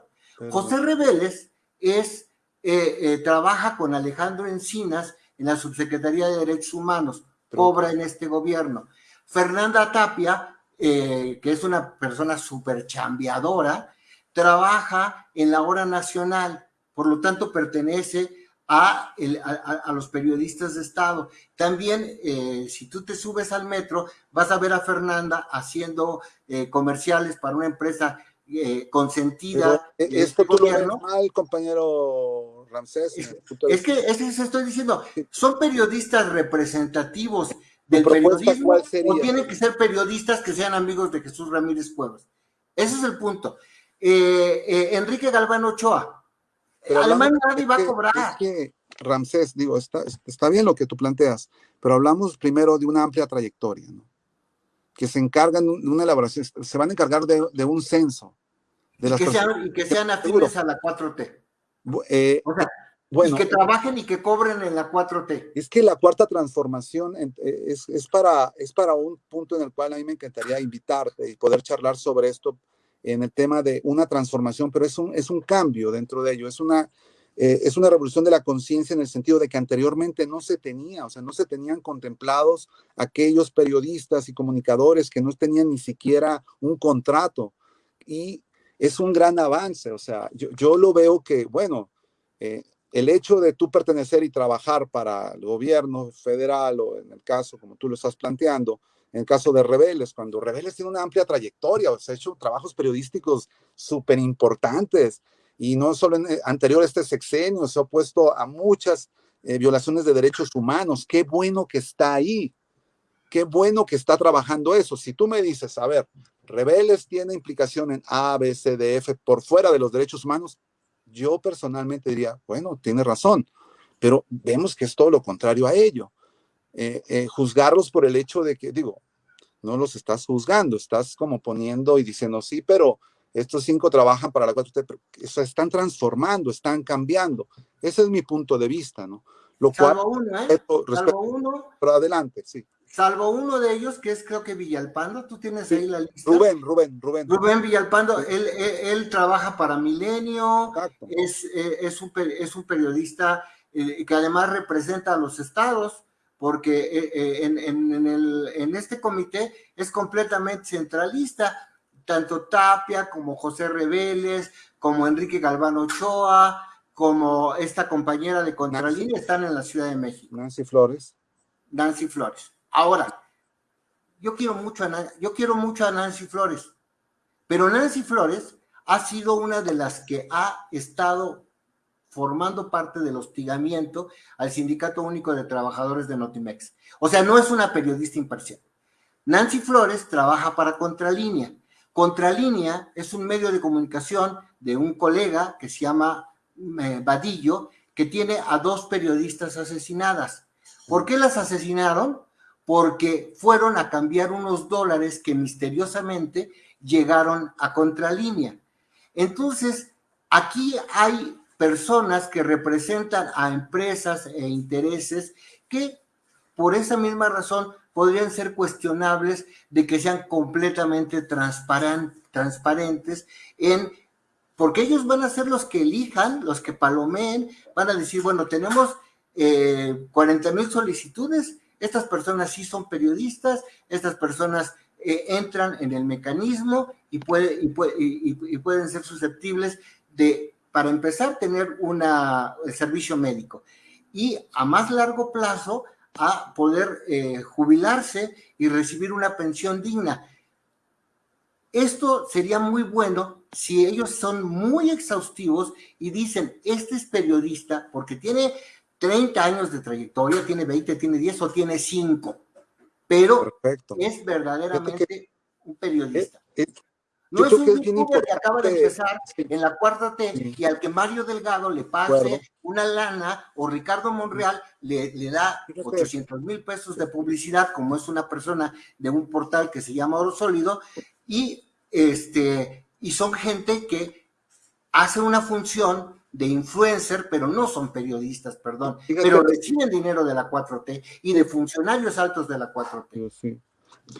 José Rebeles es, eh, eh, trabaja con Alejandro Encinas en la Subsecretaría de Derechos Humanos, cobra en este gobierno. Fernanda Tapia, eh, que es una persona súper chambeadora, trabaja en la hora nacional, por lo tanto pertenece a, a, los periodistas de Estado. También, eh, si tú te subes al metro, vas a ver a Fernanda haciendo eh, comerciales para una empresa eh, consentida. Pero, esto tú lo mal, compañero Ramsés. Es, que, es que estoy diciendo, son periodistas representativos del periodismo o tienen que ser periodistas que sean amigos de Jesús Ramírez Cuevas. Ese es el punto. Enrique Galván Ochoa, Alemania nadie va a cobrar. Es que, Ramsés, digo, está, está bien lo que tú planteas, pero hablamos primero de una amplia trayectoria, ¿no? Que se encargan de una elaboración, se van a encargar de, de un censo. De y, que sean, y, que sean, afines a la 4T. Eh, o sea, bueno, y que trabajen y que cobren en la 4T. Es que la cuarta transformación eh, es, es, para, es para un punto en el cual a mí me encantaría invitarte y poder charlar sobre esto, en el tema de una transformación, pero es un, es un cambio dentro de ello, es una, eh, es una revolución de la conciencia en el sentido de que anteriormente no se tenía, o sea, no se tenían contemplados aquellos periodistas y comunicadores que no tenían ni siquiera un contrato. Y es un gran avance, o sea, yo, yo lo veo que, bueno, eh, el hecho de tú pertenecer y trabajar para el gobierno federal o en el caso como tú lo estás planteando, en el caso de Rebeles, cuando Rebeles tiene una amplia trayectoria, o sea, ha hecho trabajos periodísticos súper importantes y no solo en eh, anterior a este sexenio, se ha opuesto a muchas eh, violaciones de derechos humanos. Qué bueno que está ahí, qué bueno que está trabajando eso. Si tú me dices, a ver, Rebeles tiene implicación en A, B, C, D, F por fuera de los derechos humanos, yo personalmente diría, bueno, tiene razón, pero vemos que es todo lo contrario a ello. Eh, eh, juzgarlos por el hecho de que, digo, no los estás juzgando, estás como poniendo y diciendo, sí, pero estos cinco trabajan para la 4T, eso están transformando, están cambiando. Ese es mi punto de vista, ¿no? Lo salvo uno, ¿eh? salvo uno. Pero adelante, sí. Salvo uno de ellos, que es creo que Villalpando, tú tienes ahí la lista. Rubén, Rubén, Rubén. Rubén Villalpando, él, él, trabaja para Milenio, es, es, un, es un periodista que además representa a los estados porque eh, eh, en, este comité es completamente centralista, tanto Tapia como José Reveles, como Enrique Galván Ochoa, como esta compañera de Contralínea están en la Ciudad de México. Nancy Flores. Nancy Flores. Ahora, yo quiero mucho a, yo quiero mucho a Nancy Flores, pero Nancy Flores ha sido una de las que ha estado formando parte del hostigamiento al Sindicato Único de Trabajadores de Notimex. O sea, no es una periodista imparcial. Nancy Flores trabaja para Contralínea. Contralínea es un medio de comunicación de un colega que se llama eh, Vadillo, que tiene a dos periodistas asesinadas. ¿Por qué las asesinaron? Porque fueron a cambiar unos dólares que misteriosamente llegaron a Contralínea. Entonces, aquí hay personas que representan a empresas e intereses que por esa misma razón podrían ser cuestionables de que sean completamente transparentes en porque ellos van a ser los que elijan, los que palomeen, van a decir, bueno, tenemos 40 eh, mil solicitudes, estas personas sí son periodistas, estas personas eh, entran en el mecanismo y, puede, y, pueden ser susceptibles de, para empezar, tener una, el servicio médico y a más largo plazo a poder eh, jubilarse y recibir una pensión digna. Esto sería muy bueno si ellos son muy exhaustivos y dicen, este es periodista porque tiene 30 años de trayectoria, tiene 20, tiene 10 o tiene 5, pero es verdaderamente un periodista. No es un youtuber que acaba de empezar en la cuarta T y al que Mario Delgado le pase una lana o Ricardo Monreal le, le da 800 mil pesos de publicidad, como es una persona de un portal que se llama Oro Sólido, y, este, y son gente que hace una función de influencer, pero no son periodistas, perdón, pero reciben dinero de la 4T y de funcionarios altos de la 4T. Sí.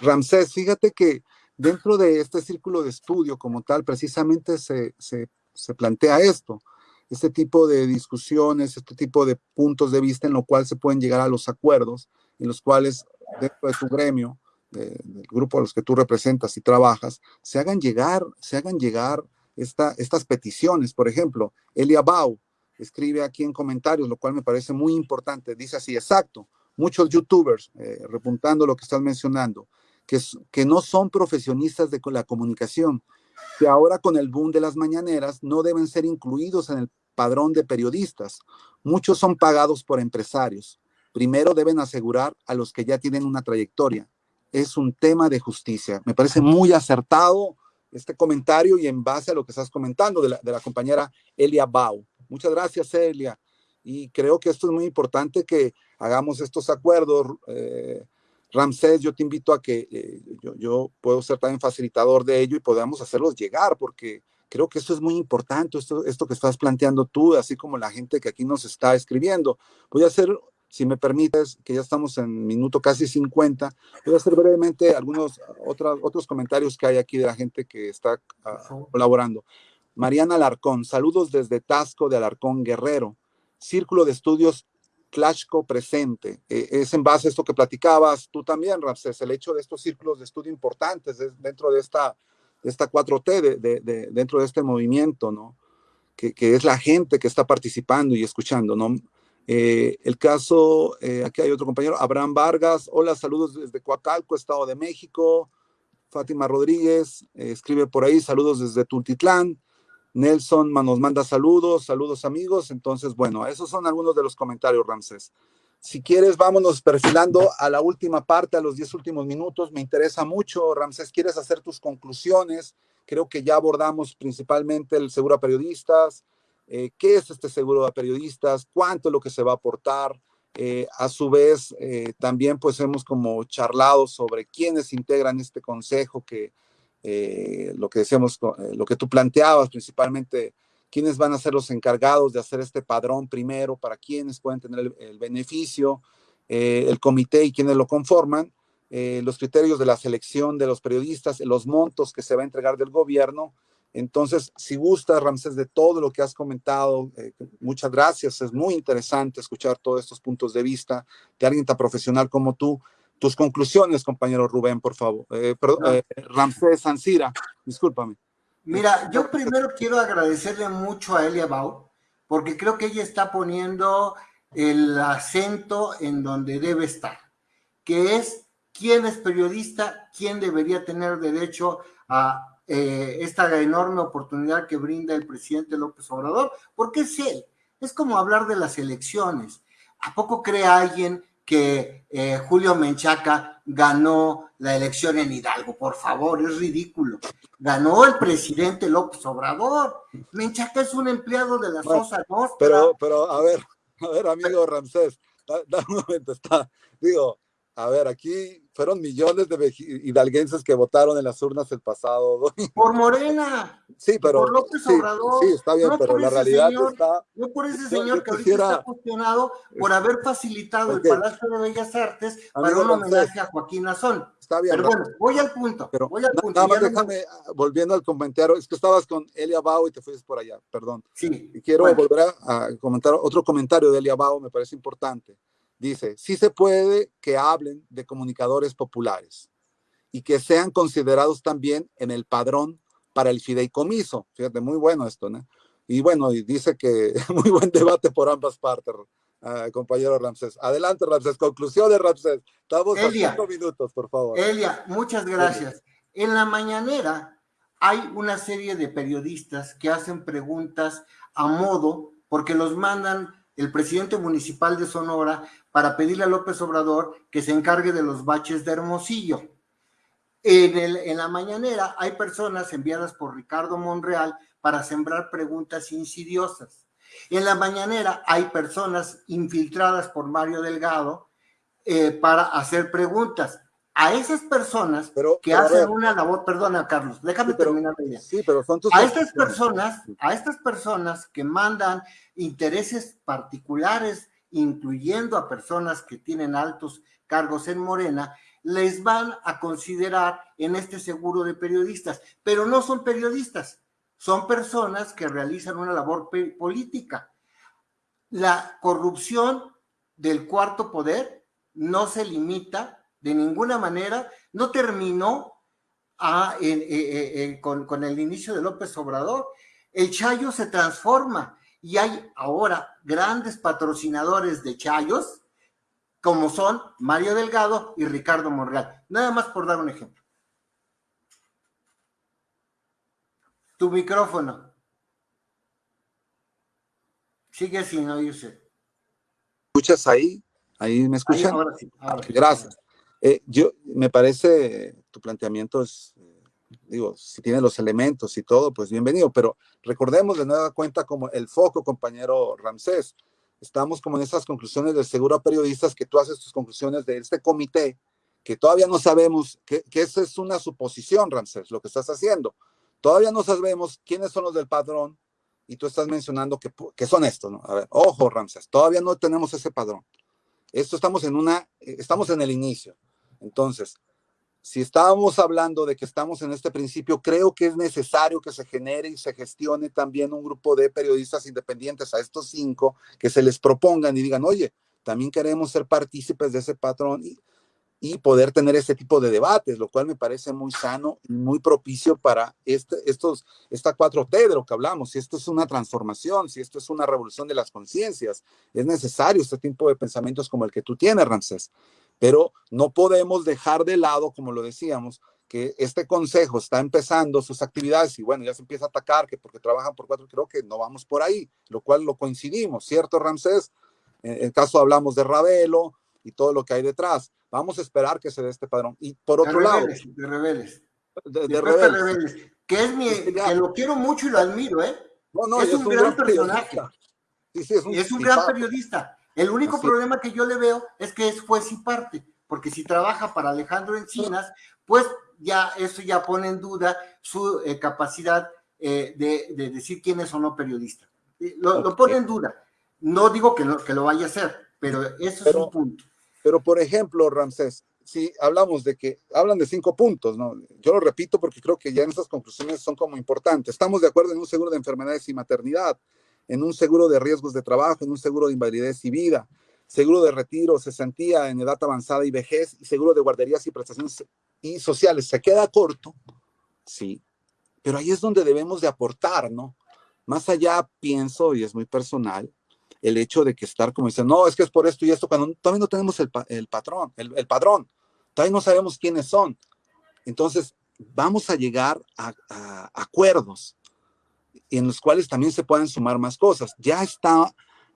Ramsés, fíjate que dentro de este círculo de estudio como tal, precisamente se, se, se plantea esto, este tipo de discusiones, este tipo de puntos de vista en lo cual se pueden llegar a los acuerdos, en los cuales dentro de tu gremio, del grupo a los que tú representas y trabajas, se hagan llegar, se hagan llegar estas peticiones. Por ejemplo, Elia Bau escribe aquí en comentarios, lo cual me parece muy importante. Dice así, exacto, muchos youtubers, eh, repuntando lo que estás mencionando, que, no son profesionistas de la comunicación, que ahora con el boom de las mañaneras no deben ser incluidos en el padrón de periodistas. Muchos son pagados por empresarios. Primero deben asegurar a los que ya tienen una trayectoria. Es un tema de justicia. Me parece muy acertado este comentario y en base a lo que estás comentando de la, compañera Elia Bau. Muchas gracias, Elia. Y creo que esto es muy importante que hagamos estos acuerdos. Eh, Ramsés, yo te invito a que eh, yo, puedo ser también facilitador de ello y podamos hacerlos llegar, porque creo que esto es muy importante, esto, esto que estás planteando tú, así como la gente que aquí nos está escribiendo. Voy a hacer si me permites, que ya estamos en minuto casi 50, voy a hacer brevemente algunos otros, otros comentarios que hay aquí de la gente que está ah, colaborando. Mariana Alarcón, saludos desde Tasco de Alarcón Guerrero. Círculo de Estudios Clashco presente. Eh, es en base a esto que platicabas tú también, Ramses, el hecho de estos círculos de estudio importantes dentro de esta, de esta 4T, de, de, dentro de este movimiento, ¿no? Que, que, es la gente que está participando y escuchando, ¿no? Eh, el caso, eh, aquí hay otro compañero, Abraham Vargas, hola, saludos desde Coacalco, Estado de México. Fátima Rodríguez eh, escribe por ahí, saludos desde Tultitlán. Nelson nos manda saludos, saludos amigos. Entonces, bueno, esos son algunos de los comentarios, Ramses. Si quieres, vámonos perfilando a la última parte, a los diez últimos minutos. Me interesa mucho, Ramses, ¿quieres hacer tus conclusiones? Creo que ya abordamos principalmente el seguro a periodistas, eh, qué es este seguro de periodistas, cuánto es lo que se va a aportar. Eh, a su vez, eh, también pues hemos como charlado sobre quiénes integran este consejo, que lo que decíamos, lo que tú planteabas principalmente, quiénes van a ser los encargados de hacer este padrón primero, para quiénes pueden tener el, beneficio, el comité y quienes lo conforman, los criterios de la selección de los periodistas, los montos que se va a entregar del gobierno entonces, si gusta, Ramsés, de todo lo que has comentado, eh, muchas gracias. Es muy interesante escuchar todos estos puntos de vista de alguien tan profesional como tú. Tus conclusiones, compañero Rubén, por favor. Eh, perdón, eh, Ramsés Sancira, discúlpame. Mira, yo primero quiero agradecerle mucho a Elia Bau, porque creo que ella está poniendo el acento en donde debe estar, que es quién es periodista, quién debería tener derecho a eh, esta enorme oportunidad que brinda el presidente López Obrador, porque es él. Es como hablar de las elecciones. ¿A poco cree alguien que eh, Julio Menchaca ganó la elección en Hidalgo? Por favor, es ridículo. Ganó el presidente López Obrador. Menchaca es un empleado de la Sosa Nostra. Pero, pero, a ver, a ver, amigo Ramsés, da, un momento, está, digo, a ver, aquí fueron millones de hidalguenses que votaron en las urnas el pasado. Por Morena. Sí, pero. Por López Obrador. Sí, está bien, pero la realidad está. No por ese señor que ahorita está cuestionado por haber facilitado el Palacio de Bellas Artes para un homenaje a Joaquín Azón. Está bien. Pero bueno, voy al punto. Pero voy al punto. Nada más déjame, ah, volviendo al comentario, es que estabas con Elia Bao y te fuiste por allá, perdón. Sí. Y quiero volver a, a comentar otro comentario de Elia Bao, me parece importante Dice, sí se puede que hablen de comunicadores populares y que sean considerados también en el padrón para el fideicomiso. Fíjate, muy bueno esto, ¿no? Y bueno, y dice que muy buen debate por ambas partes, ah, compañero Ramsés. Adelante, Ramsés. Conclusiones, Ramsés. Estamos a cinco minutos, por favor. Elia, muchas gracias. En la mañanera hay una serie de periodistas que hacen preguntas a modo, porque los mandan el presidente municipal de Sonora para pedirle a López Obrador que se encargue de los baches de Hermosillo. En, el, en la mañanera hay personas enviadas por Ricardo Monreal para sembrar preguntas insidiosas. En la mañanera hay personas infiltradas por Mario Delgado eh, para hacer preguntas. A esas personas que hacen una labor, perdona Carlos, déjame terminar la idea. Sí, pero son tus a estas personas, a estas personas que mandan intereses particulares, incluyendo a personas que tienen altos cargos en Morena, les van a considerar en este seguro de periodistas, pero no son periodistas, son personas que realizan una labor política. La corrupción del cuarto poder no se limita de ninguna manera, no terminó con, con el inicio de López Obrador. El Chayo se transforma y hay ahora grandes patrocinadores de Chayos como son Mario Delgado y Ricardo Monreal. Nada más por dar un ejemplo. Tu micrófono. Sigue sin oírse. ¿Escuchas ahí? ¿Ahí me escuchan? Gracias. Eh, yo, me parece, tu planteamiento es, eh, digo, si tiene los elementos y todo, pues bienvenido, pero recordemos de nueva cuenta como el foco, compañero Ramsés, estamos como en esas conclusiones del seguro a periodistas que tú haces tus conclusiones de este comité, que todavía no sabemos, que, que esa es una suposición, Ramsés, lo que estás haciendo. Todavía no sabemos quiénes son los del padrón y tú estás mencionando que, que son estos, ¿no? A ver, ojo, Ramsés, todavía no tenemos ese padrón. Esto estamos en una, estamos en el inicio. Entonces, si estábamos hablando de que estamos en este principio, creo que es necesario que se genere y se gestione también un grupo de periodistas independientes a estos cinco que se les propongan y digan, oye, también queremos ser partícipes de ese patrón y, poder tener ese tipo de debates, lo cual me parece muy sano y muy propicio para este, estos, esta 4T de lo que hablamos. Si esto es una transformación, si esto es una revolución de las conciencias, es necesario este tipo de pensamientos como el que tú tienes, Ramsés pero no podemos dejar de lado, como lo decíamos, que este consejo está empezando sus actividades y bueno, ya se empieza a atacar que porque trabajan por cuatro, creo que no vamos por ahí, lo cual lo coincidimos, ¿cierto, Ramsés? En el caso hablamos de Ravelo y todo lo que hay detrás. Vamos a esperar que se dé este padrón. Y por otro lado... De rebeles. De, rebeles. Que es mi... que lo quiero mucho y lo admiro, ¿eh? No, no, es, un, gran, personaje. Sí, sí, es un, es un gran periodista el único problema que yo le veo es que es juez y parte, porque si trabaja para Alejandro Encinas, pues ya eso ya pone en duda su eh, capacidad eh, de, decir quién es o no periodista. Lo, pone en duda. No digo que, que lo vaya a hacer, pero eso es un punto. Pero, por ejemplo, Ramsés, si hablamos de que hablan de cinco puntos, ¿no? Yo lo repito porque creo que ya en estas conclusiones son como importantes. Estamos de acuerdo en un seguro de enfermedades y maternidad en un seguro de riesgos de trabajo, en un seguro de invalidez y vida, seguro de retiro, cesantía en edad avanzada y vejez, y seguro de guarderías y prestaciones y sociales. Se queda corto, sí, pero ahí es donde debemos de aportar, ¿no? Más allá pienso, y es muy personal, el hecho de que estar como dicen, no, es que es por esto y esto, cuando todavía no tenemos el, patrón, el, padrón, todavía no sabemos quiénes son. Entonces, vamos a llegar a acuerdos en los cuales también se pueden sumar más cosas. Ya está,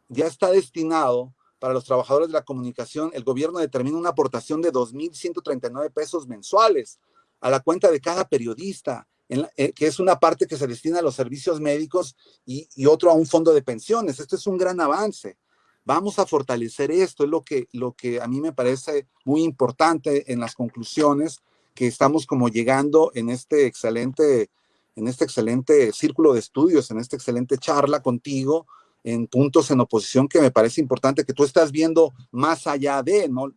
ya está destinado para los trabajadores de la comunicación, el gobierno determina una aportación de 2.139 pesos mensuales a la cuenta de cada periodista, eh, que es una parte que se destina a los servicios médicos y, y, otro a un fondo de pensiones. Esto es un gran avance. Vamos a fortalecer esto, es lo que, lo que a mí me parece muy importante en las conclusiones que estamos como llegando en este excelente en este excelente círculo de estudios, en esta excelente charla contigo, en puntos en oposición que me parece importante que tú estás viendo más allá de, ¿no?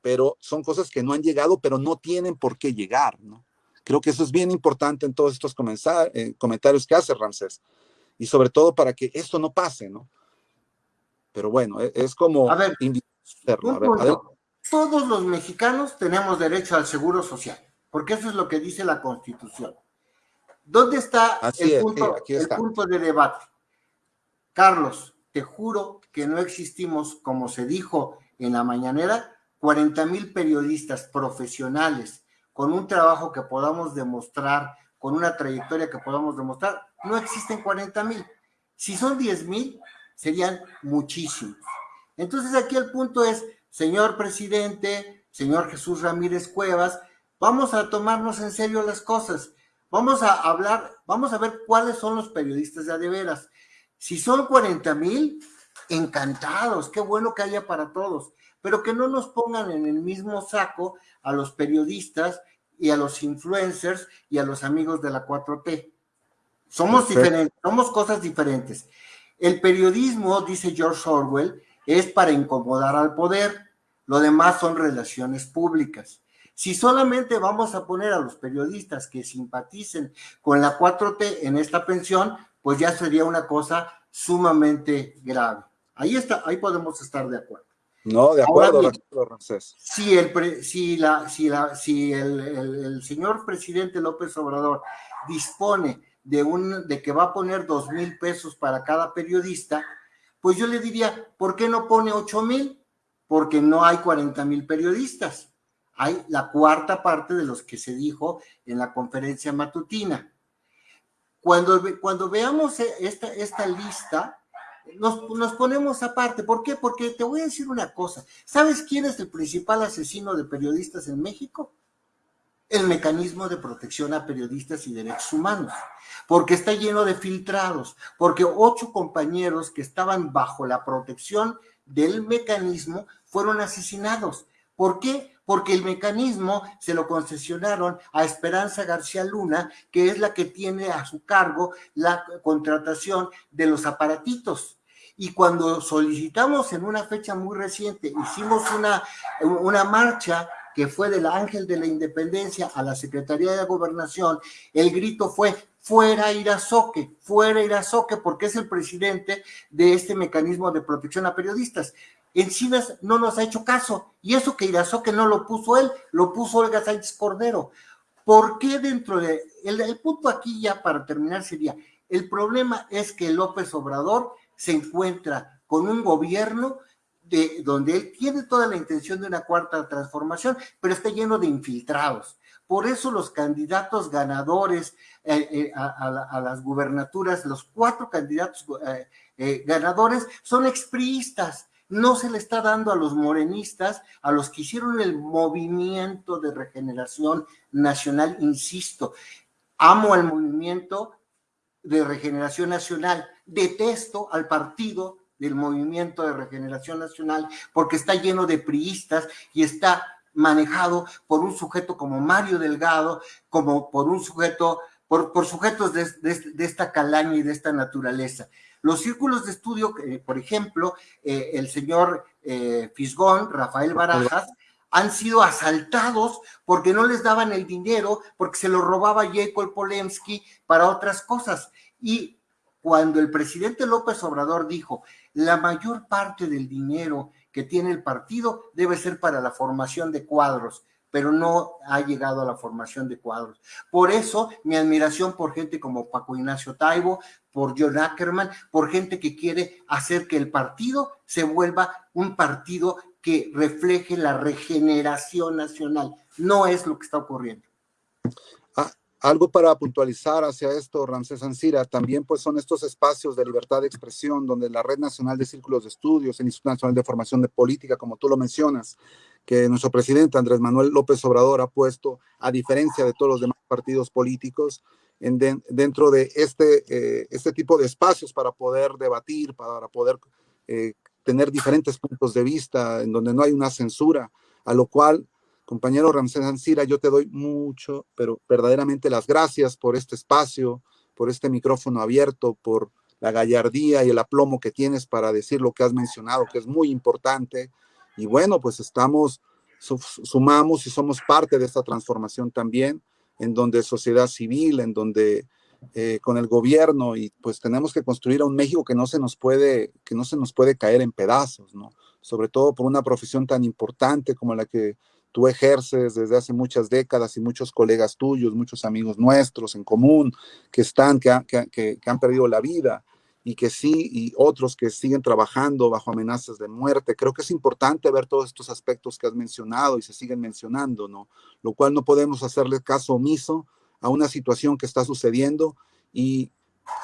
Pero son cosas que no han llegado, pero no tienen por qué llegar, ¿no? Creo que eso es bien importante en todos estos eh, comentarios que hace Ramsés. Y sobre todo para que esto no pase, ¿no? Pero bueno, e, es, como... A ver, todos los mexicanos tenemos derecho al seguro social. porque eso es lo que dice la Constitución. ¿Dónde está, el punto, el punto de debate? Carlos, te juro que no existimos, como se dijo en la mañanera, 40 mil periodistas profesionales con un trabajo que podamos demostrar, con una trayectoria que podamos demostrar, no existen 40 mil. Si son 10 mil, serían muchísimos. Entonces aquí el punto es, señor presidente, señor Jesús Ramírez Cuevas, vamos a tomarnos en serio las cosas. Vamos a hablar, vamos a ver cuáles son los periodistas de adeveras. Si son 40 mil, encantados, qué bueno que haya para todos, pero que no nos pongan en el mismo saco a los periodistas y a los influencers y a los amigos de la 4T. Somos diferentes, somos cosas diferentes. El periodismo, dice George Orwell, es para incomodar al poder, lo demás son relaciones públicas. Si solamente vamos a poner a los periodistas que simpaticen con la 4T en esta pensión, pues ya sería una cosa sumamente grave. Ahí está, ahí podemos estar de acuerdo. No, de acuerdo, Si el, si la, si la, si el, señor presidente López Obrador dispone de un, de que va a poner dos mil pesos para cada periodista, pues yo le diría, ¿por qué no pone ocho mil? Porque no hay 40 mil periodistas. Hay la cuarta parte de los que se dijo en la conferencia matutina. Cuando, cuando veamos esta, esta lista, nos, nos, ponemos aparte. ¿Por qué? Porque te voy a decir una cosa. ¿Sabes quién es el principal asesino de periodistas en México? El mecanismo de protección a periodistas y derechos humanos, porque está lleno de filtrados, porque ocho compañeros que estaban bajo la protección del mecanismo fueron asesinados. ¿Por qué? Porque el mecanismo se lo concesionaron a Esperanza García Luna, que es la que tiene a su cargo la contratación de los aparatitos. Y cuando solicitamos en una fecha muy reciente, hicimos una, una marcha que fue del Ángel de la Independencia a la Secretaría de Gobernación, el grito fue fuera Irazoque, fuera Irazoque, porque es el presidente de este mecanismo de protección a periodistas. Encinas no nos ha hecho caso, y eso que Irazoque no lo puso él, lo puso Olga Sánchez Cordero. ¿Por qué dentro de, el, el punto aquí ya para terminar sería, el problema es que López Obrador se encuentra con un gobierno de, donde él tiene toda la intención de una cuarta transformación, pero está lleno de infiltrados. Por eso los candidatos ganadores eh, eh, a, las gubernaturas, los cuatro candidatos eh, ganadores son expriistas. No se le está dando a los morenistas, a los que hicieron el movimiento de regeneración nacional, insisto. Amo al movimiento de regeneración nacional, detesto al partido del Movimiento de Regeneración Nacional porque está lleno de priistas y está manejado por un sujeto como Mario Delgado, como por un sujeto, por, por sujetos de, esta calaña y de esta naturaleza. Los círculos de estudio, eh, por ejemplo, eh, el señor eh, Fisgón, Rafael Barajas, han sido asaltados porque no les daban el dinero, porque se lo robaba Jacob Polemski para otras cosas. Y cuando el presidente López Obrador dijo, la mayor parte del dinero que tiene el partido debe ser para la formación de cuadros, pero no ha llegado a la formación de cuadros. Por eso mi admiración por gente como Paco Ignacio Taibo, por John Ackerman, por gente que quiere hacer que el partido se vuelva un partido que refleje la regeneración nacional. No es lo que está ocurriendo. Algo para puntualizar hacia esto, Ramsés Ancira, también pues son estos espacios de libertad de expresión donde la Red Nacional de Círculos de Estudios, el Instituto Nacional de Formación de Política, como tú lo mencionas, que nuestro presidente Andrés Manuel López Obrador ha puesto, a diferencia de todos los demás partidos políticos, en dentro de este, eh, este tipo de espacios para poder debatir, para poder eh, tener diferentes puntos de vista, en donde no hay una censura, a lo cual Compañero Ramsés Ancira, yo te doy mucho, pero verdaderamente las gracias por este espacio, por este micrófono abierto, por la gallardía y el aplomo que tienes para decir lo que has mencionado, que es muy importante. Y bueno, pues estamos, sumamos y somos parte de esta transformación también, en donde sociedad civil, en donde eh, con el gobierno y pues tenemos que construir a un México que no se nos puede, que no se nos puede caer en pedazos, ¿no? Sobre todo por una profesión tan importante como la que tú ejerces desde hace muchas décadas y muchos colegas tuyos, muchos amigos nuestros en común que están, que, han perdido la vida y que sí, y otros que siguen trabajando bajo amenazas de muerte. Creo que es importante ver todos estos aspectos que has mencionado y se siguen mencionando, ¿no? Lo cual no podemos hacerle caso omiso a una situación que está sucediendo y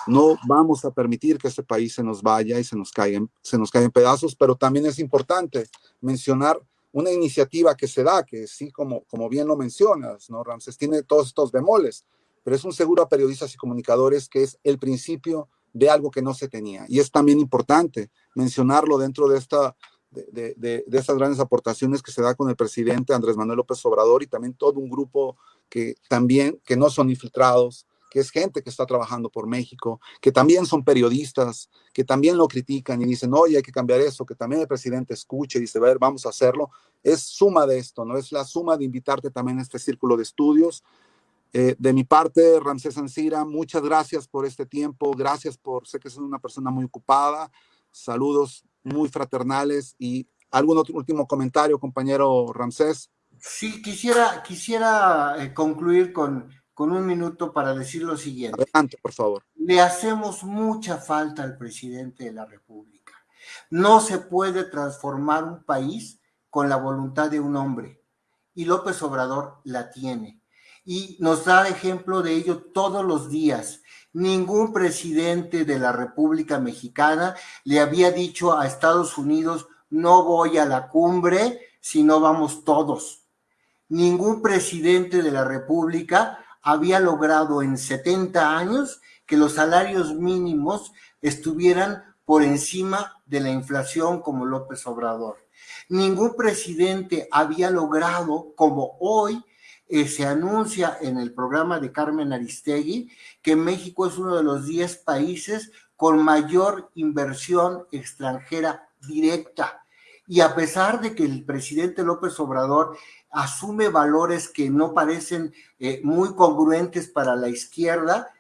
no vamos a permitir que este país se nos vaya y se nos caiga, se nos caiga en pedazos, pero también es importante mencionar una iniciativa que se da, que sí, como, como bien lo mencionas, ¿no? Ramses tiene todos estos bemoles, pero es un seguro a periodistas y comunicadores que es el principio de algo que no se tenía. Y es también importante mencionarlo dentro de, esta, de, de, de, estas grandes aportaciones que se da con el presidente Andrés Manuel López Obrador y también todo un grupo que también, que no son infiltrados, que es gente que está trabajando por México, que también son periodistas, que también lo critican y dicen, oye, hay que cambiar eso, que también el presidente escuche y dice, a ver, vamos a hacerlo. Es suma de esto, ¿no? Es la suma de invitarte también a este círculo de estudios eh, de mi parte, Ramsés Ancira, muchas gracias por este tiempo, gracias por, sé que es una persona muy ocupada, saludos muy fraternales y algún otro último comentario, compañero Ramsés. Sí, quisiera, quisiera eh, concluir con, con un minuto para decir lo siguiente. Adelante, por favor. Le hacemos mucha falta al presidente de la República. No se puede transformar un país con la voluntad de un hombre y López Obrador la tiene y nos da ejemplo de ello todos los días. Ningún presidente de la República Mexicana le había dicho a Estados Unidos, no voy a la cumbre si no vamos todos. Ningún presidente de la República había logrado en 70 años que los salarios mínimos estuvieran por encima de la inflación como López Obrador. Ningún presidente había logrado, como hoy, eh, se anuncia en el programa de Carmen Aristegui que México es uno de los 10 países con mayor inversión extranjera directa. Y a pesar de que el presidente López Obrador asume valores que no parecen eh, muy congruentes para la izquierda,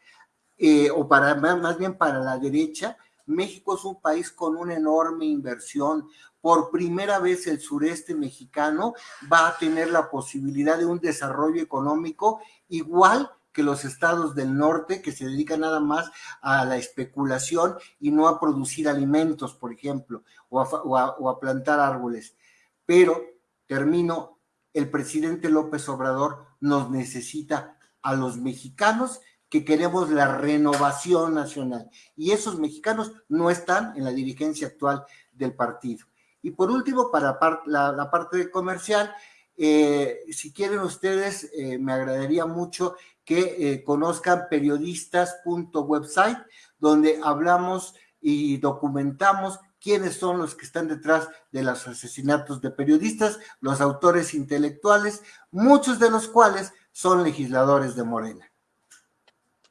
eh, o para más bien para la derecha, México es un país con una enorme inversión, por primera vez el sureste mexicano va a tener la posibilidad de un desarrollo económico igual que los estados del norte que se dedican nada más a la especulación y no a producir alimentos, por ejemplo, o a, o a plantar árboles. Pero, termino, el presidente López Obrador nos necesita a los mexicanos que queremos la renovación nacional. Y esos mexicanos no están en la dirigencia actual del partido. Y por último, para la, parte comercial, eh, si quieren ustedes, eh, me agradaría mucho que eh, conozcan periodistas.website, donde hablamos y documentamos quiénes son los que están detrás de los asesinatos de periodistas, los autores intelectuales, muchos de los cuales son legisladores de Morena.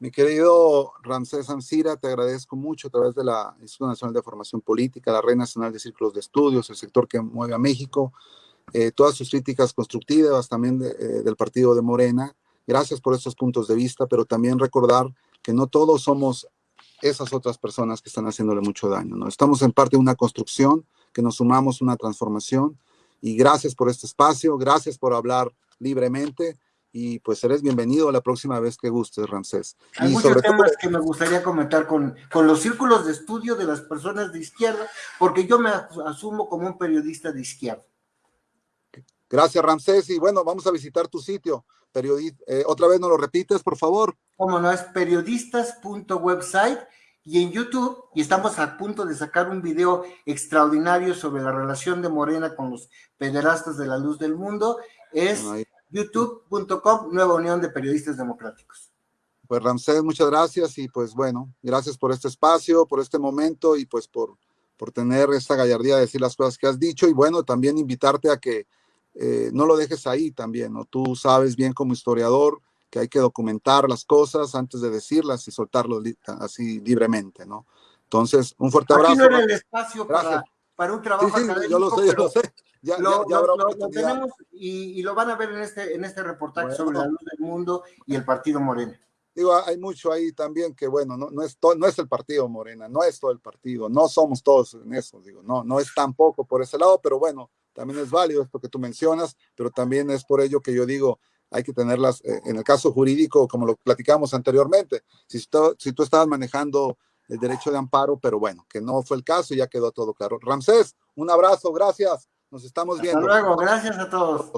Mi querido Ramsés Ancira, te agradezco mucho a través de la Instituto Nacional de Formación Política, la Red Nacional de Círculos de Estudios, el sector que mueve a México, eh, todas sus críticas constructivas también eh, del partido de Morena. Gracias por estos puntos de vista, pero también recordar que no todos somos esas otras personas que están haciéndole mucho daño. ¿no? Estamos en parte de una construcción, que nos sumamos una transformación. Y gracias por este espacio, gracias por hablar libremente y pues eres bienvenido la próxima vez que gustes, Ramsés. Hay muchos temas que me gustaría comentar con, con los círculos de estudio de las personas de izquierda, porque yo me asumo como un periodista de izquierda. Gracias, Ramsés. Y bueno, vamos a visitar tu sitio. Eh, otra vez nos lo repites, por favor. Como no, es periodistas.website y en YouTube, y estamos a punto de sacar un video extraordinario sobre la relación de Morena con los pederastas de la luz del mundo, es youtube.com, Nueva Unión de Periodistas Democráticos. Pues Ramsés, muchas gracias y pues bueno, gracias por este espacio, por este momento y pues por, por tener esta gallardía de decir las cosas que has dicho y bueno, también invitarte a que eh, no lo dejes ahí también, ¿no? Tú sabes bien como historiador que hay que documentar las cosas antes de decirlas y soltarlo así libremente, ¿no? Entonces, un fuerte abrazo. Aquí no era el espacio para, para, un trabajo sí, sí, Yo lo sé, yo lo sé ya, lo, ya, lo, tenemos y, y, lo van a ver en este, en este reportaje sobre la luz del mundo y el partido Morena. Digo, hay mucho ahí también que, bueno, no, no, es no es el partido Morena, no es todo el partido, no somos todos en eso, digo, no, no es tampoco por ese lado, pero bueno, también es válido esto que tú mencionas, pero también es por ello que yo digo, hay que tenerlas eh, en el caso jurídico, como lo platicamos anteriormente. Si, tú, si tú estabas manejando el derecho de amparo, pero bueno, que no fue el caso, ya quedó todo claro. Ramsés, un abrazo, gracias. Nos estamos viendo. Hasta luego, gracias a todos.